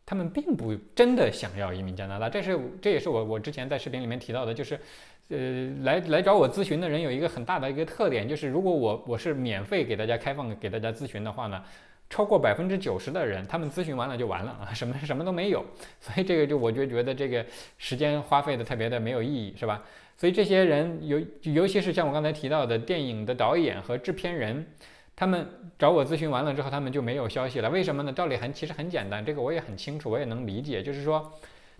他们并不真的想要移民加拿大，这是这也是我我之前在视频里面提到的，就是，呃，来来找我咨询的人有一个很大的一个特点，就是如果我我是免费给大家开放给大家咨询的话呢，超过百分之九十的人，他们咨询完了就完了啊，<laughs> 什么什么都没有，所以这个就我就觉得这个时间花费的特别的没有意义，是吧？所以这些人尤尤其是像我刚才提到的电影的导演和制片人。他们找我咨询完了之后，他们就没有消息了。为什么呢？道理很其实很简单，这个我也很清楚，我也能理解。就是说，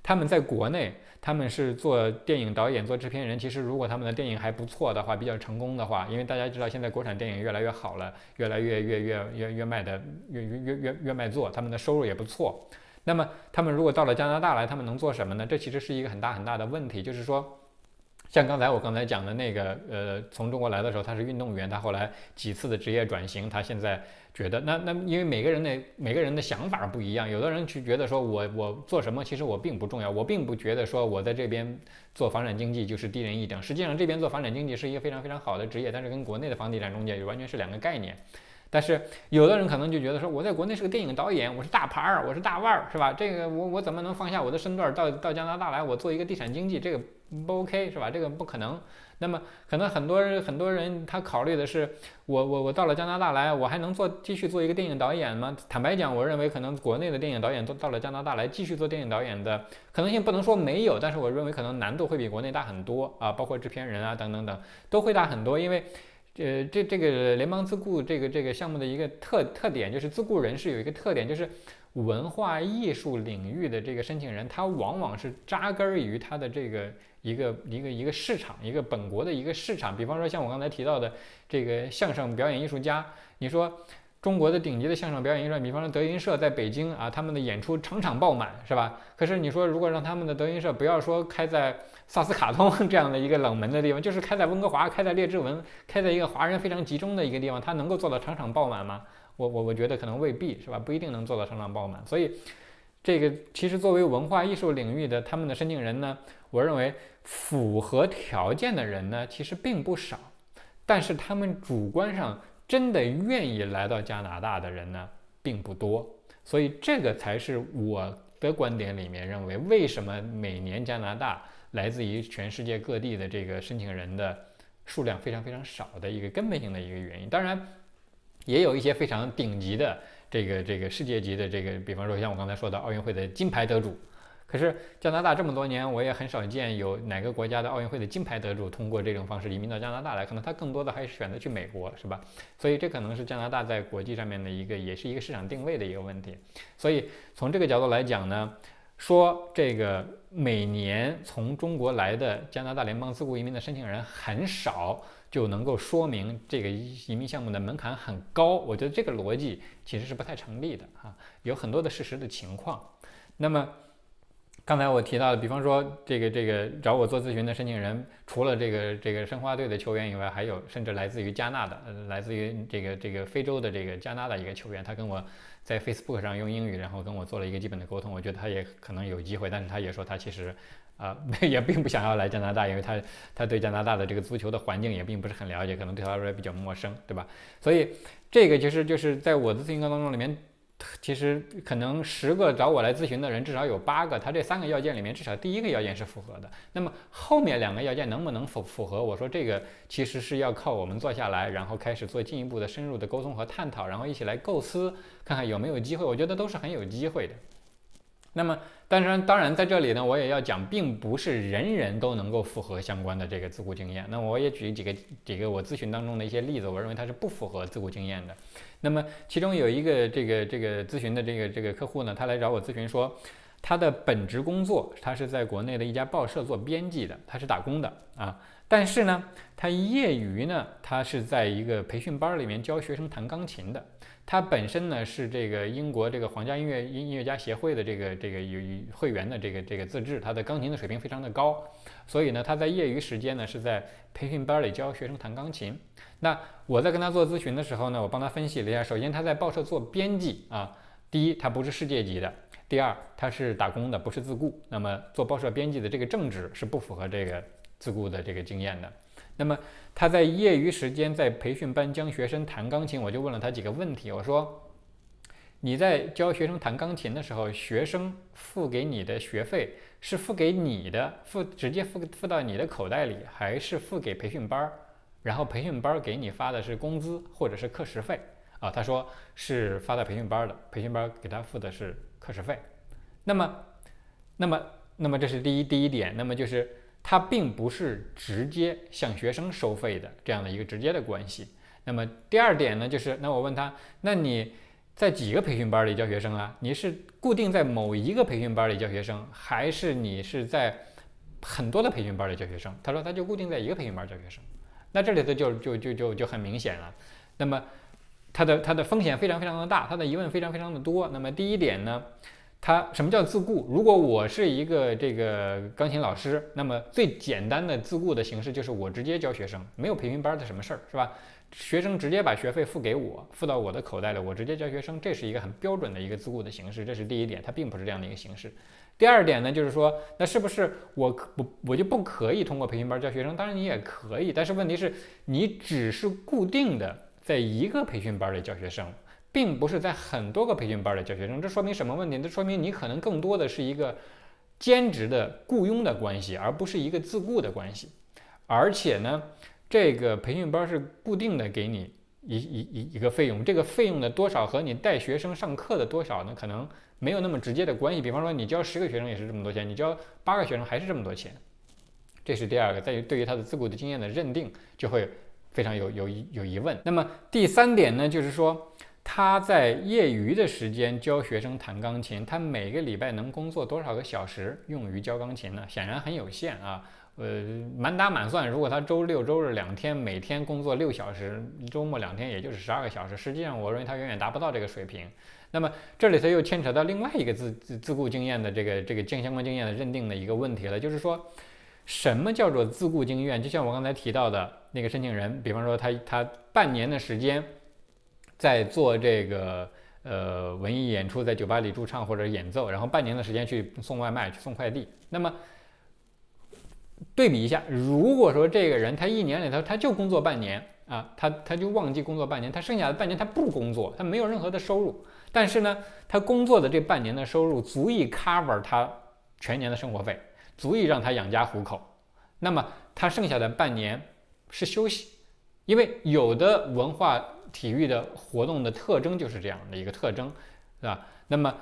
他们在国内，他们是做电影导演、做制片人。其实如果他们的电影还不错的话，比较成功的话，因为大家知道现在国产电影越来越好了，越来越越越越越卖的越越越越越卖座，他们的收入也不错。那么他们如果到了加拿大来，他们能做什么呢？这其实是一个很大很大的问题，就是说。像刚才我刚才讲的那个，呃，从中国来的时候他是运动员，他后来几次的职业转型，他现在觉得那那因为每个人的每个人的想法不一样，有的人去觉得说我我做什么其实我并不重要，我并不觉得说我在这边做房产经济就是低人一等，实际上这边做房产经济是一个非常非常好的职业，但是跟国内的房地产中介完全是两个概念。但是有的人可能就觉得说，我在国内是个电影导演，我是大牌儿，我是大腕儿，是吧？这个我我怎么能放下我的身段到到加拿大来，我做一个地产经济，这个不 OK 是吧？这个不可能。那么可能很多人很多人他考虑的是，我我我到了加拿大来，我还能做继续做一个电影导演吗？坦白讲，我认为可能国内的电影导演都到了加拿大来继续做电影导演的可能性不能说没有，但是我认为可能难度会比国内大很多啊，包括制片人啊等等等都会大很多，因为。呃，这这个联邦自雇这个这个项目的一个特特点就是自雇人士有一个特点，就是文化艺术领域的这个申请人，他往往是扎根于他的这个一个一个一个市场，一个本国的一个市场。比方说像我刚才提到的这个相声表演艺术家，你说中国的顶级的相声表演艺术，比方说德云社在北京啊，他们的演出场场爆满，是吧？可是你说如果让他们的德云社不要说开在萨斯卡通这样的一个冷门的地方，就是开在温哥华，开在列治文，开在一个华人非常集中的一个地方，他能够做到场场爆满吗？我我我觉得可能未必，是吧？不一定能做到场场爆满。所以这个其实作为文化艺术领域的他们的申请人呢，我认为符合条件的人呢其实并不少，但是他们主观上。真的愿意来到加拿大的人呢，并不多，所以这个才是我的观点里面认为，为什么每年加拿大来自于全世界各地的这个申请人的数量非常非常少的一个根本性的一个原因。当然，也有一些非常顶级的这个这个世界级的这个，比方说像我刚才说的奥运会的金牌得主。可是加拿大这么多年，我也很少见有哪个国家的奥运会的金牌得主通过这种方式移民到加拿大来，可能他更多的还是选择去美国，是吧？所以这可能是加拿大在国际上面的一个，也是一个市场定位的一个问题。所以从这个角度来讲呢，说这个每年从中国来的加拿大联邦自雇移民的申请人很少，就能够说明这个移民项目的门槛很高。我觉得这个逻辑其实是不太成立的啊，有很多的事实的情况。那么。刚才我提到的，比方说这个这个找我做咨询的申请人，除了这个这个申花队的球员以外，还有甚至来自于加纳的，来自于这个这个非洲的这个加纳的一个球员，他跟我在 Facebook 上用英语，然后跟我做了一个基本的沟通。我觉得他也可能有机会，但是他也说他其实 <laughs> 啊也并不想要来加拿大，因为他他对加拿大的这个足球的环境也并不是很了解，可能对他来说比较陌生，对吧？所以这个其实就是在我的咨询当中里面。其实可能十个找我来咨询的人，至少有八个，他这三个要件里面至少第一个要件是符合的。那么后面两个要件能不能符符合？我说这个其实是要靠我们坐下来，然后开始做进一步的深入的沟通和探讨，然后一起来构思，看看有没有机会。我觉得都是很有机会的。那么，当然，当然，在这里呢，我也要讲，并不是人人都能够符合相关的这个自雇经验。那我也举几个几个我咨询当中的一些例子，我认为它是不符合自雇经验的。那么，其中有一个这个这个咨询的这个这个客户呢，他来找我咨询说，他的本职工作，他是在国内的一家报社做编辑的，他是打工的啊。但是呢，他业余呢，他是在一个培训班里面教学生弹钢琴的。他本身呢是这个英国这个皇家音乐音乐家协会的这个这个有会员的这个这个资质，他的钢琴的水平非常的高，所以呢他在业余时间呢是在培训班里教学生弹钢琴。那我在跟他做咨询的时候呢，我帮他分析了一下，首先他在报社做编辑啊，第一他不是世界级的，第二他是打工的，不是自雇，那么做报社编辑的这个正职是不符合这个自雇的这个经验的。那么他在业余时间在培训班教学生弹钢琴，我就问了他几个问题。我说：“你在教学生弹钢琴的时候，学生付给你的学费是付给你的，付直接付付到你的口袋里，还是付给培训班？然后培训班给你发的是工资或者是课时费？”啊，他说是发到培训班的，培训班给他付的是课时费。那么，那么，那么这是第一第一点。那么就是。它并不是直接向学生收费的这样的一个直接的关系。那么第二点呢，就是那我问他，那你在几个培训班里教学生啊？你是固定在某一个培训班里教学生，还是你是在很多的培训班里教学生？他说他就固定在一个培训班教学生。那这里头就就就就就很明显了。那么他的他的风险非常非常的大，他的疑问非常非常的多。那么第一点呢？他什么叫自雇？如果我是一个这个钢琴老师，那么最简单的自雇的形式就是我直接教学生，没有培训班的什么事儿，是吧？学生直接把学费付给我，付到我的口袋里，我直接教学生，这是一个很标准的一个自雇的形式，这是第一点，它并不是这样的一个形式。第二点呢，就是说，那是不是我我我就不可以通过培训班教学生？当然你也可以，但是问题是，你只是固定的在一个培训班里教学生。并不是在很多个培训班里教学生，这说明什么问题？这说明你可能更多的是一个兼职的雇佣的关系，而不是一个自雇的关系。而且呢，这个培训班是固定的给你一一一一个费用，这个费用的多少和你带学生上课的多少呢，可能没有那么直接的关系。比方说，你教十个学生也是这么多钱，你教八个学生还是这么多钱。这是第二个，在于对于他的自雇的经验的认定就会非常有有有疑问。那么第三点呢，就是说。他在业余的时间教学生弹钢琴，他每个礼拜能工作多少个小时用于教钢琴呢？显然很有限啊。呃，满打满算，如果他周六周日两天，每天工作六小时，周末两天，也就是十二个小时。实际上，我认为他远远达不到这个水平。那么这里头又牵扯到另外一个自自自雇经验的这个这个经相关经验的认定的一个问题了，就是说，什么叫做自雇经验？就像我刚才提到的那个申请人，比方说他他半年的时间在做这个呃文艺演出，在酒吧里驻唱或者演奏，然后半年的时间去送外卖去送快递，那么。对比一下，如果说这个人他一年里头他就工作半年啊，他他就忘记工作半年，他剩下的半年他不工作，他没有任何的收入，但是呢，他工作的这半年的收入足以 cover 他全年的生活费，足以让他养家糊口。那么他剩下的半年是休息，因为有的文化体育的活动的特征就是这样的一个特征，是吧？那么。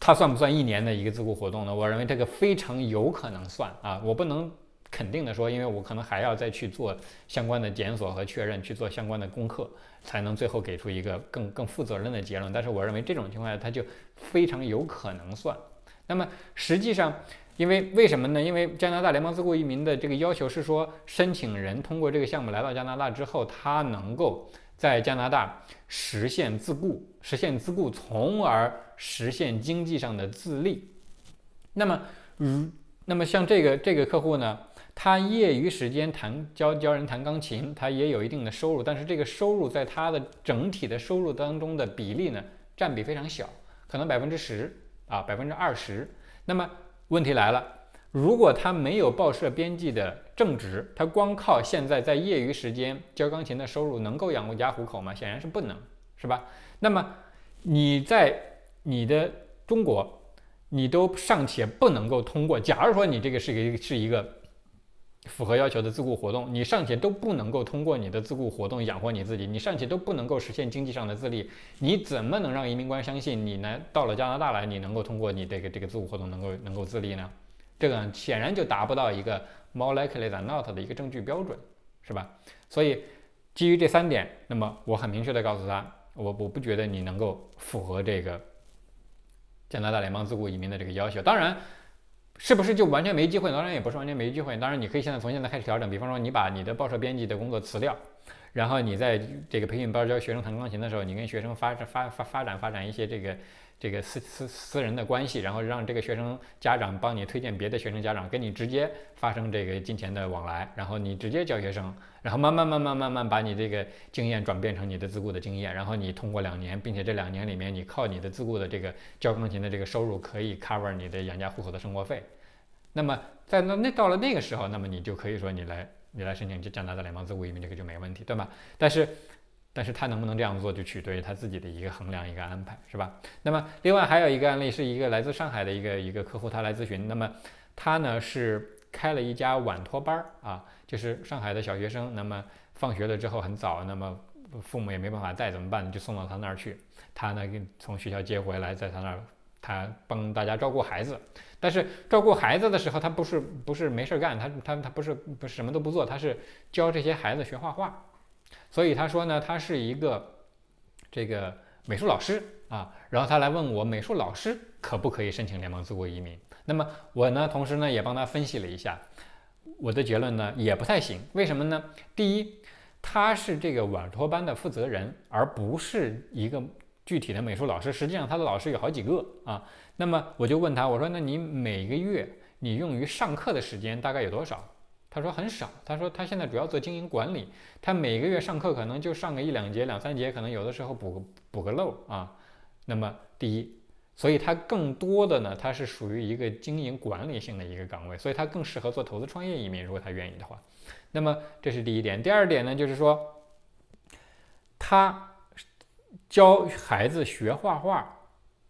它算不算一年的一个自雇活动呢？我认为这个非常有可能算啊，我不能肯定的说，因为我可能还要再去做相关的检索和确认，去做相关的功课，才能最后给出一个更更负责任的结论。但是我认为这种情况下，它就非常有可能算。那么实际上，因为为什么呢？因为加拿大联邦自雇移民的这个要求是说，申请人通过这个项目来到加拿大之后，他能够。在加拿大实现自雇，实现自雇，从而实现经济上的自立。那么，如那么像这个这个客户呢，他业余时间弹教教人弹钢琴，他也有一定的收入，但是这个收入在他的整体的收入当中的比例呢，占比非常小，可能百分之十啊，百分之二十。那么问题来了。如果他没有报社编辑的正职，他光靠现在在业余时间教钢琴的收入能够养家糊口吗？显然是不能，是吧？那么你在你的中国，你都尚且不能够通过，假如说你这个是一个是一个符合要求的自雇活动，你尚且都不能够通过你的自雇活动养活你自己，你尚且都不能够实现经济上的自立，你怎么能让移民官相信你呢？到了加拿大来，你能够通过你这个这个自雇活动能够能够自立呢？这个显然就达不到一个 more likely than not 的一个证据标准，是吧？所以基于这三点，那么我很明确的告诉他，我我不觉得你能够符合这个加拿大联邦自雇移民的这个要求。当然，是不是就完全没机会？当然也不是完全没机会。当然，你可以现在从现在开始调整，比方说你把你的报社编辑的工作辞掉，然后你在这个培训班教学生弹钢琴的时候，你跟学生发发发发展发展一些这个。这个私私私人的关系，然后让这个学生家长帮你推荐别的学生家长，跟你直接发生这个金钱的往来，然后你直接教学生，然后慢慢慢慢慢慢把你这个经验转变成你的自雇的经验，然后你通过两年，并且这两年里面你靠你的自雇的这个教钢琴的这个收入可以 cover 你的养家糊口的生活费，那么在那那到了那个时候，那么你就可以说你来你来申请加拿大联邦自雇移民这个就没问题，对吧？但是。但是他能不能这样做，就取决于他自己的一个衡量、一个安排，是吧？那么另外还有一个案例，是一个来自上海的一个一个客户，他来咨询。那么他呢是开了一家晚托班儿啊，就是上海的小学生，那么放学了之后很早，那么父母也没办法带，怎么办？就送到他那儿去。他呢从学校接回来，在他那儿，他帮大家照顾孩子。但是照顾孩子的时候，他不是不是没事干，他他他不是不是什么都不做，他是教这些孩子学画画。所以他说呢，他是一个这个美术老师啊，然后他来问我，美术老师可不可以申请联邦自雇移民？那么我呢，同时呢也帮他分析了一下，我的结论呢也不太行。为什么呢？第一，他是这个晚托班的负责人，而不是一个具体的美术老师。实际上他的老师有好几个啊。那么我就问他，我说那你每个月你用于上课的时间大概有多少？他说很少，他说他现在主要做经营管理，他每个月上课可能就上个一两节、两三节，可能有的时候补个补个漏啊。那么第一，所以他更多的呢，他是属于一个经营管理性的一个岗位，所以他更适合做投资创业移民，如果他愿意的话。那么这是第一点，第二点呢，就是说他教孩子学画画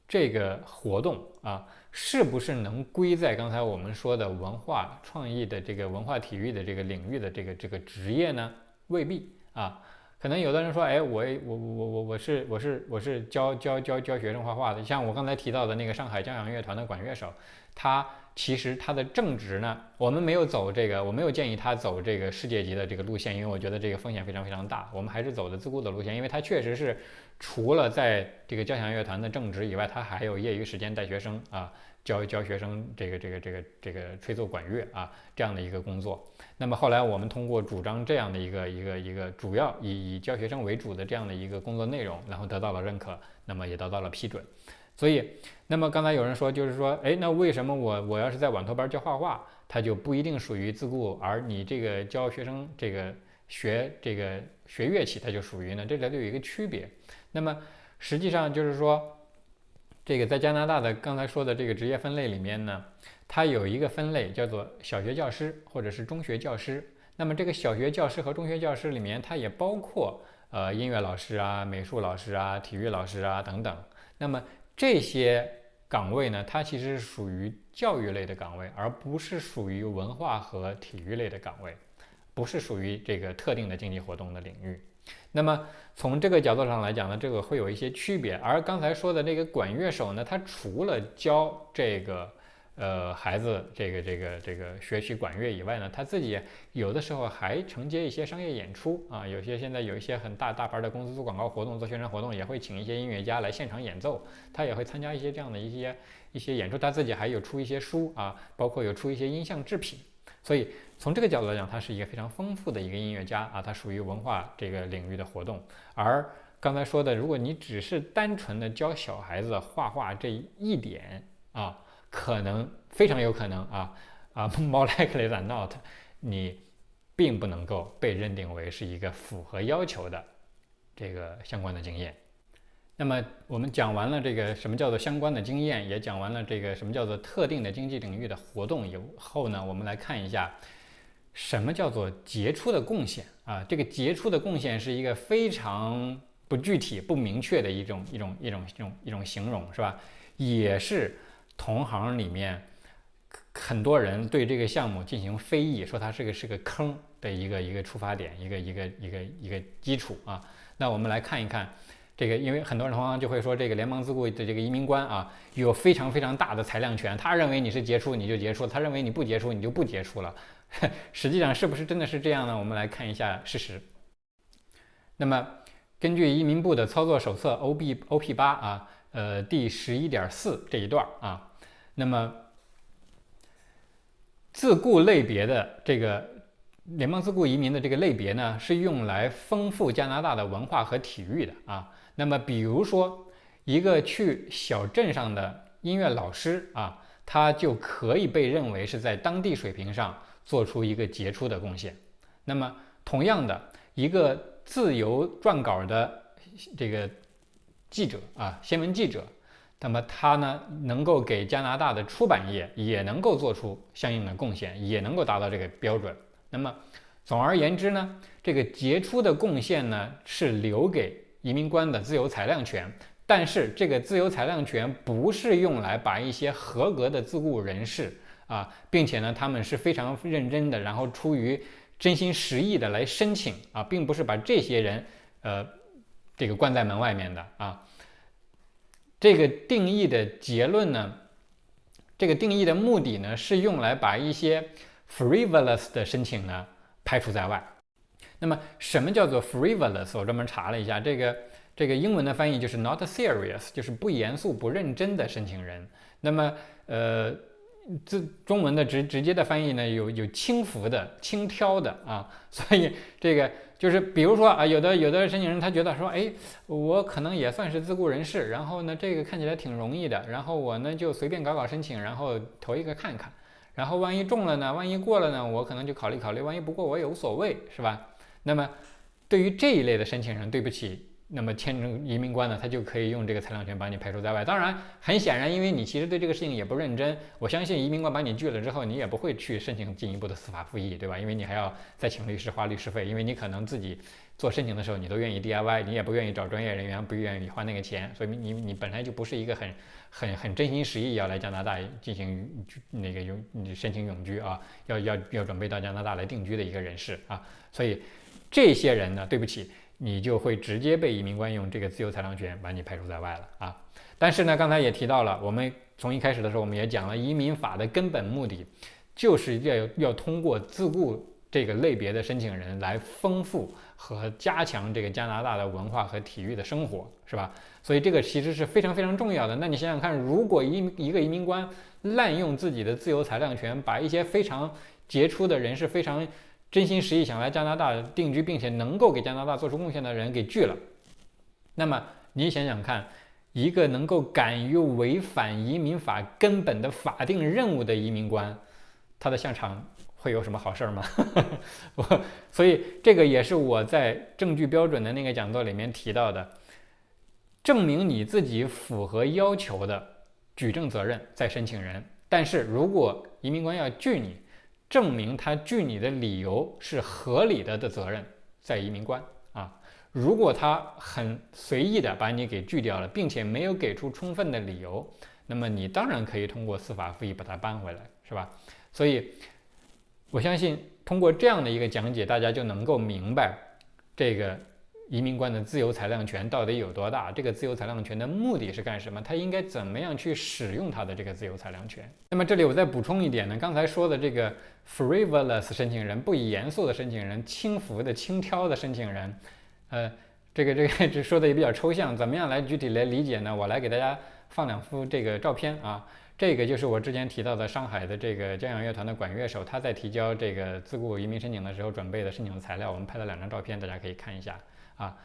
这个活动啊。是不是能归在刚才我们说的文化创意的这个文化体育的这个领域的这个这个职业呢？未必啊，可能有的人说，哎，我我我我我是我是我是教教教教学生画画的，像我刚才提到的那个上海交响乐团的管乐手，他其实他的正职呢，我们没有走这个，我没有建议他走这个世界级的这个路线，因为我觉得这个风险非常非常大。我们还是走的自雇的路线，因为他确实是除了在这个交响乐团的正职以外，他还有业余时间带学生啊，教教学生这个这个这个这个吹奏管乐啊这样的一个工作。那么后来我们通过主张这样的一个一个一个主要以以教学生为主的这样的一个工作内容，然后得到了认可，那么也得到了批准。所以，那么刚才有人说，就是说，哎，那为什么我我要是在网托班教画画，它就不一定属于自雇，而你这个教学生这个学这个学乐器，它就属于呢？这里头有一个区别。那么实际上就是说，这个在加拿大的刚才说的这个职业分类里面呢，它有一个分类叫做小学教师或者是中学教师。那么这个小学教师和中学教师里面，它也包括呃音乐老师啊、美术老师啊、体育老师啊等等。那么这些岗位呢，它其实是属于教育类的岗位，而不是属于文化和体育类的岗位，不是属于这个特定的经济活动的领域。那么从这个角度上来讲呢，这个会有一些区别。而刚才说的那个管乐手呢，他除了教这个。呃，孩子，这个这个这个学习管乐以外呢，他自己有的时候还承接一些商业演出啊。有些现在有一些很大大牌的公司做广告活动、做宣传活动，也会请一些音乐家来现场演奏。他也会参加一些这样的一些一些演出。他自己还有出一些书啊，包括有出一些音像制品。所以从这个角度来讲，他是一个非常丰富的一个音乐家啊。他属于文化这个领域的活动。而刚才说的，如果你只是单纯的教小孩子画画这一点啊。可能非常有可能啊啊，more likely than not，你并不能够被认定为是一个符合要求的这个相关的经验。那么我们讲完了这个什么叫做相关的经验，也讲完了这个什么叫做特定的经济领域的活动以后呢，我们来看一下什么叫做杰出的贡献啊。这个杰出的贡献是一个非常不具体、不明确的一种一种一种一种一种形容，是吧？也是。同行里面很多人对这个项目进行非议，说它是个是个坑的一个一个出发点，一个一个一个一个基础啊。那我们来看一看这个，因为很多人同行就会说，这个联邦自雇的这个移民官啊，有非常非常大的裁量权，他认为你是杰出你就杰出，他认为你不杰出你就不杰出了。<laughs> 实际上是不是真的是这样呢？我们来看一下事实。那么根据移民部的操作手册 O B O P 八啊。呃，第十一点四这一段啊，那么自雇类别的这个联邦自雇移民的这个类别呢，是用来丰富加拿大的文化和体育的啊。那么，比如说一个去小镇上的音乐老师啊，他就可以被认为是在当地水平上做出一个杰出的贡献。那么，同样的一个自由撰稿的这个。记者啊，新闻记者，那么他呢，能够给加拿大的出版业也能够做出相应的贡献，也能够达到这个标准。那么，总而言之呢，这个杰出的贡献呢，是留给移民官的自由裁量权。但是，这个自由裁量权不是用来把一些合格的自雇人士啊，并且呢，他们是非常认真的，然后出于真心实意的来申请啊，并不是把这些人呃。这个关在门外面的啊，这个定义的结论呢，这个定义的目的呢，是用来把一些 frivolous 的申请呢排除在外。那么，什么叫做 frivolous？我专门查了一下，这个这个英文的翻译就是 not serious，就是不严肃、不认真的申请人。那么，呃，这中文的直直接的翻译呢，有有轻浮的、轻佻的啊，<laughs> 所以这个。就是比如说啊，有的有的申请人他觉得说，哎，我可能也算是自雇人士，然后呢，这个看起来挺容易的，然后我呢就随便搞搞申请，然后投一个看看，然后万一中了呢，万一过了呢，我可能就考虑考虑，万一不过我也无所谓，是吧？那么对于这一类的申请人，对不起。那么签证移民官呢，他就可以用这个裁量权把你排除在外。当然，很显然，因为你其实对这个事情也不认真，我相信移民官把你拒了之后，你也不会去申请进一步的司法复议，对吧？因为你还要再请律师花律师费，因为你可能自己做申请的时候你都愿意 DIY，你也不愿意找专业人员，不愿意花那个钱，所以你你本来就不是一个很很很真心实意要来加拿大进行那个永申请永居啊，要要要准备到加拿大来定居的一个人士啊，所以这些人呢，对不起。你就会直接被移民官用这个自由裁量权把你排除在外了啊！但是呢，刚才也提到了，我们从一开始的时候我们也讲了，移民法的根本目的就是要要通过自雇这个类别的申请人来丰富和加强这个加拿大的文化和体育的生活，是吧？所以这个其实是非常非常重要的。那你想想看，如果一一个移民官滥用自己的自由裁量权，把一些非常杰出的人士、非常真心实意想来加拿大定居，并且能够给加拿大做出贡献的人给拒了，那么你想想看。一个能够敢于违反移民法根本的法定任务的移民官，他的下场会有什么好事儿吗？<laughs> 我所以这个也是我在证据标准的那个讲座里面提到的，证明你自己符合要求的举证责任在申请人，但是如果移民官要拒你，证明他拒你的理由是合理的的责任在移民官啊。如果他很随意的把你给拒掉了，并且没有给出充分的理由，那么你当然可以通过司法复议把它搬回来，是吧？所以，我相信通过这样的一个讲解，大家就能够明白这个移民官的自由裁量权到底有多大，这个自由裁量权的目的是干什么，他应该怎么样去使用他的这个自由裁量权。那么这里我再补充一点呢，刚才说的这个 frivolous 申请人，不严肃的申请人，轻浮的、轻佻的申请人。呃，这个这个这说的也比较抽象，怎么样来具体来理解呢？我来给大家放两幅这个照片啊，这个就是我之前提到的上海的这个交响乐团的管乐手，他在提交这个自雇移民申请的时候准备的申请的材料，我们拍了两张照片，大家可以看一下啊，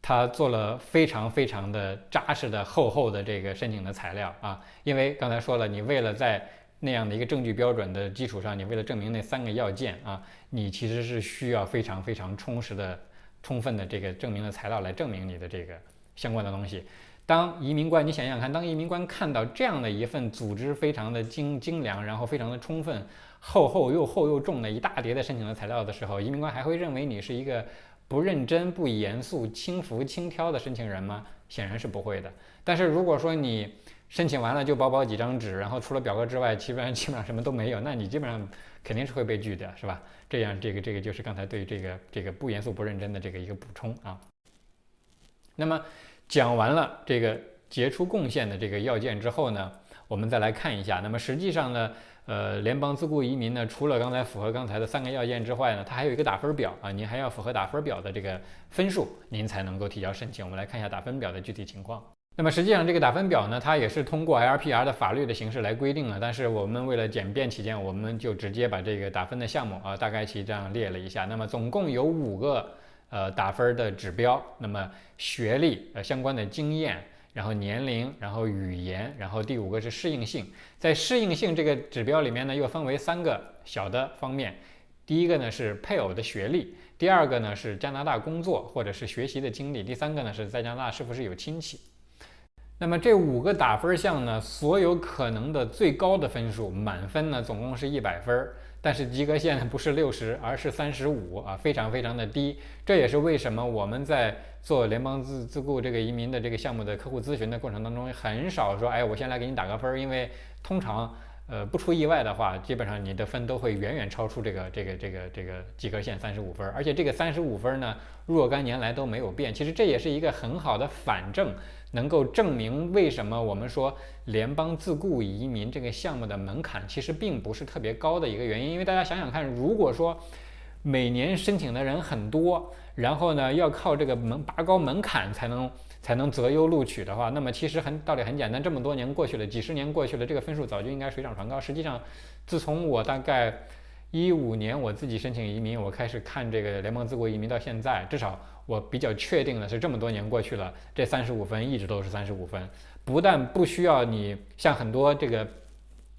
他做了非常非常的扎实的厚厚的这个申请的材料啊，因为刚才说了，你为了在那样的一个证据标准的基础上，你为了证明那三个要件啊，你其实是需要非常非常充实的。充分的这个证明的材料来证明你的这个相关的东西。当移民官，你想想看，当移民官看到这样的一份组织非常的精精良，然后非常的充分、厚厚又厚又重的一大叠的申请的材料的时候，移民官还会认为你是一个不认真、不严肃、轻浮轻佻的申请人吗？显然是不会的。但是如果说你申请完了就薄薄几张纸，然后除了表格之外，基本上基本上什么都没有，那你基本上肯定是会被拒的，是吧？这样，这个这个就是刚才对这个这个不严肃不认真的这个一个补充啊。那么讲完了这个杰出贡献的这个要件之后呢，我们再来看一下。那么实际上呢，呃，联邦自雇移民呢，除了刚才符合刚才的三个要件之外呢，它还有一个打分表啊，您还要符合打分表的这个分数，您才能够提交申请。我们来看一下打分表的具体情况。那么实际上这个打分表呢，它也是通过 LPR 的法律的形式来规定的。但是我们为了简便起见，我们就直接把这个打分的项目啊，大概其这样列了一下。那么总共有五个呃打分的指标。那么学历呃相关的经验，然后年龄，然后语言，然后第五个是适应性。在适应性这个指标里面呢，又分为三个小的方面。第一个呢是配偶的学历，第二个呢是加拿大工作或者是学习的经历，第三个呢是在加拿大是不是有亲戚。那么这五个打分项呢，所有可能的最高的分数，满分呢总共是一百分儿，但是及格线呢不是六十，而是三十五啊，非常非常的低。这也是为什么我们在做联邦自自雇这个移民的这个项目的客户咨询的过程当中，很少说，哎，我先来给你打个分儿，因为通常。呃，不出意外的话，基本上你的分都会远远超出这个这个这个这个及格线三十五分，而且这个三十五分呢，若干年来都没有变。其实这也是一个很好的反证，能够证明为什么我们说联邦自雇移民这个项目的门槛其实并不是特别高的一个原因。因为大家想想看，如果说每年申请的人很多，然后呢要靠这个门拔高门槛才能。才能择优录取的话，那么其实很道理很简单，这么多年过去了，几十年过去了，这个分数早就应该水涨船高。实际上，自从我大概一五年我自己申请移民，我开始看这个联邦自雇移民到现在，至少我比较确定的是，这么多年过去了，这三十五分一直都是三十五分，不但不需要你像很多这个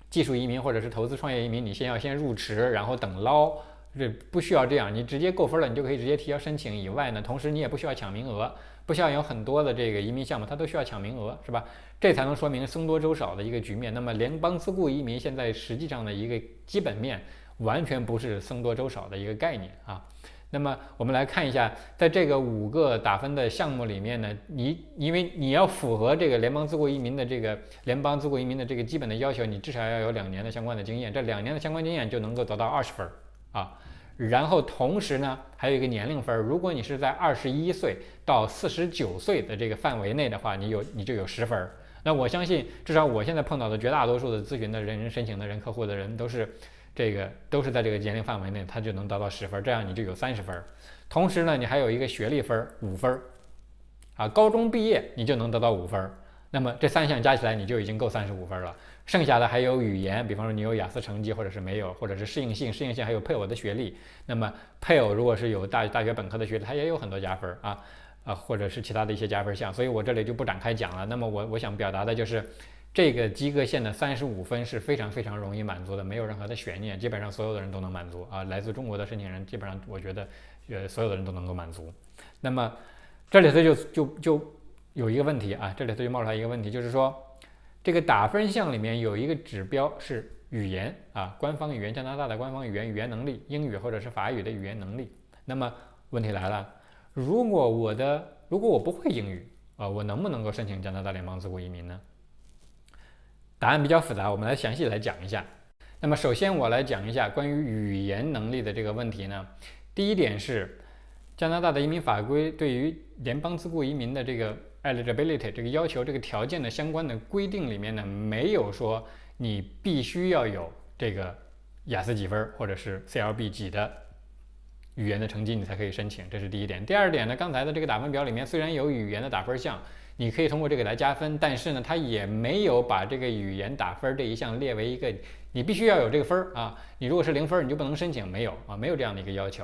技术移民或者是投资创业移民，你先要先入池，然后等捞，这不需要这样，你直接够分了，你就可以直接提交申请。以外呢，同时你也不需要抢名额。不像有很多的这个移民项目，它都需要抢名额，是吧？这才能说明僧多粥少的一个局面。那么联邦自雇移民现在实际上的一个基本面，完全不是僧多粥少的一个概念啊。那么我们来看一下，在这个五个打分的项目里面呢，你因为你要符合这个联邦自雇移民的这个联邦自雇移民的这个基本的要求，你至少要有两年的相关的经验，这两年的相关经验就能够得到二十分啊。然后同时呢，还有一个年龄分，如果你是在二十一岁到四十九岁的这个范围内的话，你有你就有十分那我相信，至少我现在碰到的绝大多数的咨询的人、申请的人、客户的人，都是这个都是在这个年龄范围内，他就能得到十分，这样你就有三十分。同时呢，你还有一个学历分五分，啊，高中毕业你就能得到五分。那么这三项加起来你就已经够三十五分了。剩下的还有语言，比方说你有雅思成绩，或者是没有，或者是适应性，适应性还有配偶的学历。那么配偶如果是有大大学本科的学历，他也有很多加分啊。啊，或者是其他的一些加分项，所以我这里就不展开讲了。那么我我想表达的就是，这个及格线的三十五分是非常非常容易满足的，没有任何的悬念，基本上所有的人都能满足啊。来自中国的申请人，基本上我觉得，呃，所有的人都能够满足。那么这里头就就就有一个问题啊，这里头就冒出来一个问题，就是说这个打分项里面有一个指标是语言啊，官方语言，加拿大的官方语言语言能力，英语或者是法语的语言能力。那么问题来了。如果我的如果我不会英语啊，我能不能够申请加拿大联邦自雇移民呢？答案比较复杂，我们来详细来讲一下。那么首先我来讲一下关于语言能力的这个问题呢。第一点是加拿大的移民法规对于联邦自雇移民的这个 eligibility 这个要求这个条件的相关的规定里面呢，没有说你必须要有这个雅思几分或者是 CLB 几的。语言的成绩你才可以申请，这是第一点。第二点呢，刚才的这个打分表里面虽然有语言的打分项，你可以通过这个来加分，但是呢，它也没有把这个语言打分这一项列为一个你必须要有这个分儿啊。你如果是零分，你就不能申请，没有啊，没有这样的一个要求。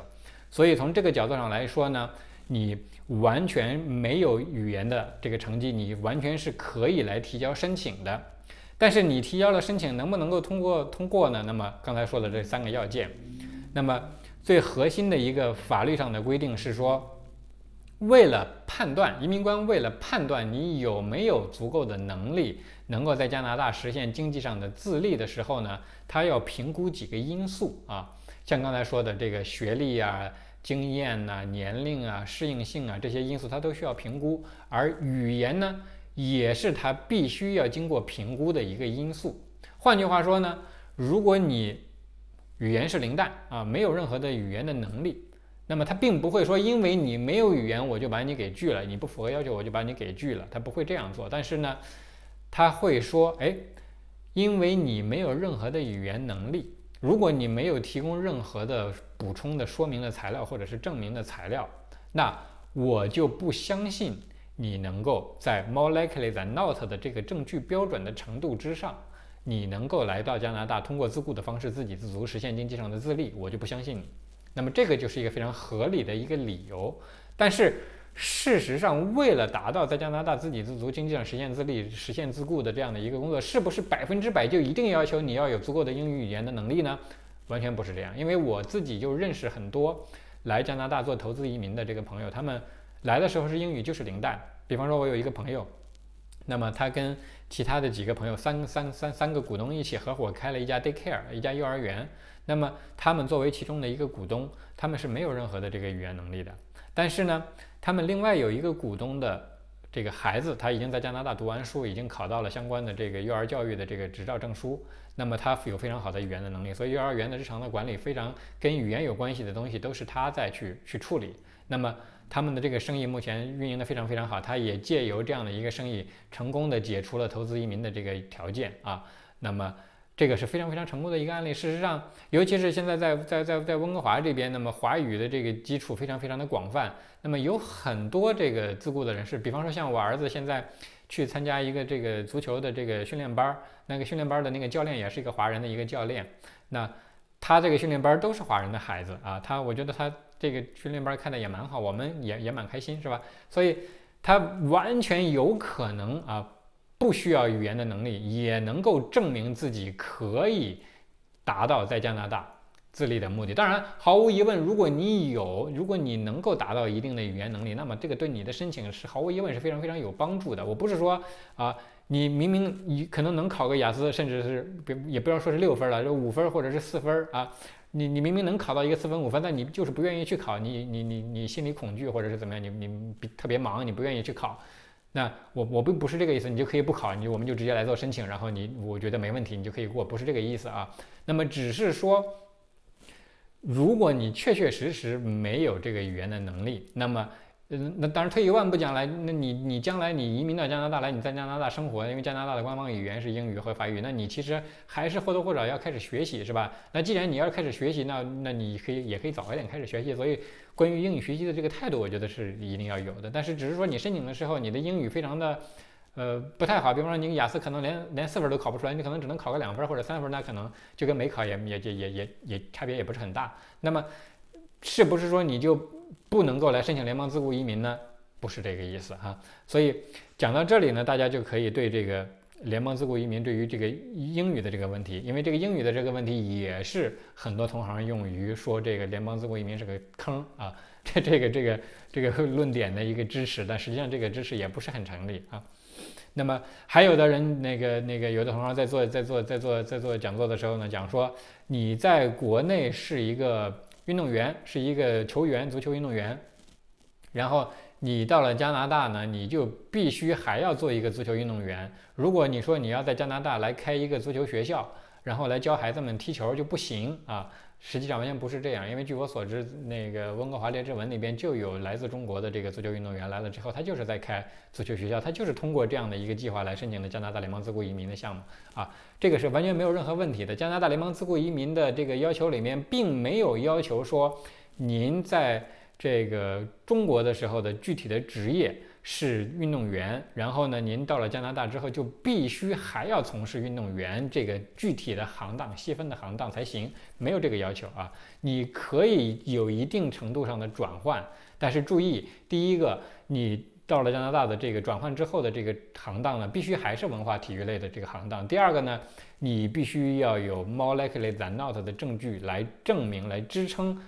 所以从这个角度上来说呢，你完全没有语言的这个成绩，你完全是可以来提交申请的。但是你提交了申请，能不能够通过通过呢？那么刚才说的这三个要件，那么。最核心的一个法律上的规定是说，为了判断移民官为了判断你有没有足够的能力，能够在加拿大实现经济上的自立的时候呢，他要评估几个因素啊，像刚才说的这个学历啊、经验呐、年龄啊、适应性啊这些因素，他都需要评估。而语言呢，也是他必须要经过评估的一个因素。换句话说呢，如果你语言是零蛋啊，没有任何的语言的能力，那么他并不会说，因为你没有语言，我就把你给拒了，你不符合要求，我就把你给拒了，他不会这样做。但是呢，他会说，哎，因为你没有任何的语言能力，如果你没有提供任何的补充的说明的材料或者是证明的材料，那我就不相信你能够在 more likely than not 的这个证据标准的程度之上。你能够来到加拿大，通过自雇的方式自给自足，实现经济上的自立，我就不相信你。那么这个就是一个非常合理的一个理由。但是事实上，为了达到在加拿大自给自足、经济上实现自立、实现自雇的这样的一个工作，是不是百分之百就一定要求你要有足够的英语语言的能力呢？完全不是这样。因为我自己就认识很多来加拿大做投资移民的这个朋友，他们来的时候是英语就是零蛋。比方说，我有一个朋友。那么他跟其他的几个朋友，三三三三个股东一起合伙开了一家 daycare，一家幼儿园。那么他们作为其中的一个股东，他们是没有任何的这个语言能力的。但是呢，他们另外有一个股东的这个孩子，他已经在加拿大读完书，已经考到了相关的这个幼儿教育的这个执照证书。那么他有非常好的语言的能力，所以幼儿园的日常的管理非常跟语言有关系的东西都是他在去去处理。那么。他们的这个生意目前运营的非常非常好，他也借由这样的一个生意，成功的解除了投资移民的这个条件啊。那么这个是非常非常成功的一个案例。事实上，尤其是现在在在在在温哥华这边，那么华语的这个基础非常非常的广泛。那么有很多这个自雇的人士，比方说像我儿子现在去参加一个这个足球的这个训练班儿，那个训练班儿的那个教练也是一个华人的一个教练。那他这个训练班都是华人的孩子啊，他我觉得他。这个训练班开的也蛮好，我们也也蛮开心，是吧？所以他完全有可能啊，不需要语言的能力，也能够证明自己可以达到在加拿大自立的目的。当然，毫无疑问，如果你有，如果你能够达到一定的语言能力，那么这个对你的申请是毫无疑问是非常非常有帮助的。我不是说啊，你明明你可能能考个雅思，甚至是别也不要说是六分了，就五分或者是四分啊。你你明明能考到一个四分五分，但你就是不愿意去考，你你你你心里恐惧或者是怎么样，你你特别忙，你不愿意去考，那我我并不是这个意思，你就可以不考，你我们就直接来做申请，然后你我觉得没问题，你就可以过，不是这个意思啊。那么只是说，如果你确确实实没有这个语言的能力，那么嗯，那当然退一万步讲来，那你你将来你移民到加拿大来，你在加拿大生活，因为加拿大的官方语言是英语和法语，那你其实还是或多或少要开始学习，是吧？那既然你要开始学习，那那你可以也可以早一点开始学习。所以关于英语学习的这个态度，我觉得是一定要有的。但是只是说你申请的时候，你的英语非常的呃不太好，比方说你雅思可能连连四分都考不出来，你可能只能考个两分或者三分，那可能就跟没考也也也也也也差别也不是很大。那么是不是说你就不能够来申请联邦自雇移民呢？不是这个意思哈，所以讲到这里呢，大家就可以对这个联邦自雇移民对于这个英语的这个问题，因为这个英语的这个问题也是很多同行用于说这个联邦自雇移民是个坑啊，这 <laughs> 这个这个这个论点的一个支持，但实际上这个支持也不是很成立啊。那么还有的人那个那个有的同行在做在做在做在做讲座的时候呢，讲说你在国内是一个运动员，是一个球员，足球运动员，然后。你到了加拿大呢，你就必须还要做一个足球运动员。如果你说你要在加拿大来开一个足球学校，然后来教孩子们踢球就不行啊。实际上完全不是这样，因为据我所知，那个温哥华列治文那边就有来自中国的这个足球运动员来了之后，他就是在开足球学校，他就是通过这样的一个计划来申请的加拿大联邦自雇移民的项目啊。这个是完全没有任何问题的。加拿大联邦自雇移民的这个要求里面并没有要求说您在。这个中国的时候的具体的职业是运动员，然后呢，您到了加拿大之后就必须还要从事运动员这个具体的行当细分的行当才行，没有这个要求啊。你可以有一定程度上的转换，但是注意，第一个，你到了加拿大的这个转换之后的这个行当呢，必须还是文化体育类的这个行当。第二个呢，你必须要有 more likely than not 的证据来证明来支撑。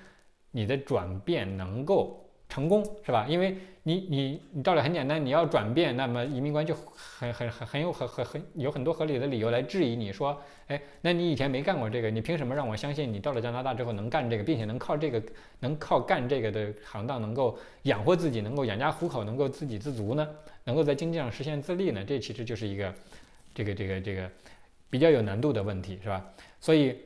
你的转变能够成功是吧？因为你你你道理很简单，你要转变，那么移民官就很很很很有很很很有很多合理的理由来质疑你说，哎，那你以前没干过这个，你凭什么让我相信你到了加拿大之后能干这个，并且能靠这个能靠干这个的行当能够养活自己，能够养家糊口，能够自给自足呢？能够在经济上实现自立呢？这其实就是一个这个这个这个比较有难度的问题是吧？所以，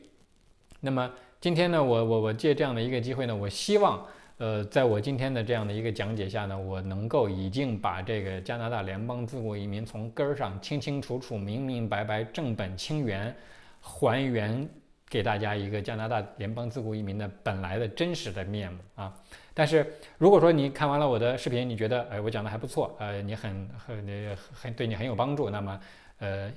那么。今天呢，我我我借这样的一个机会呢，我希望，呃，在我今天的这样的一个讲解下呢，我能够已经把这个加拿大联邦自雇移民从根儿上清清楚楚、明明白白、正本清源，还原给大家一个加拿大联邦自雇移民的本来的真实的面目啊。但是如果说你看完了我的视频，你觉得，哎，我讲的还不错，呃，你很很很对你很有帮助，那么，呃。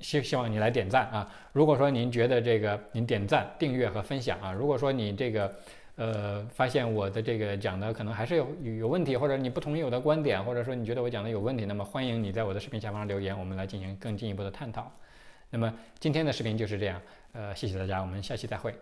希希望你来点赞啊！如果说您觉得这个，您点赞、订阅和分享啊。如果说你这个，呃，发现我的这个讲的可能还是有有问题，或者你不同意我的观点，或者说你觉得我讲的有问题，那么欢迎你在我的视频下方留言，我们来进行更进一步的探讨。那么今天的视频就是这样，呃，谢谢大家，我们下期再会。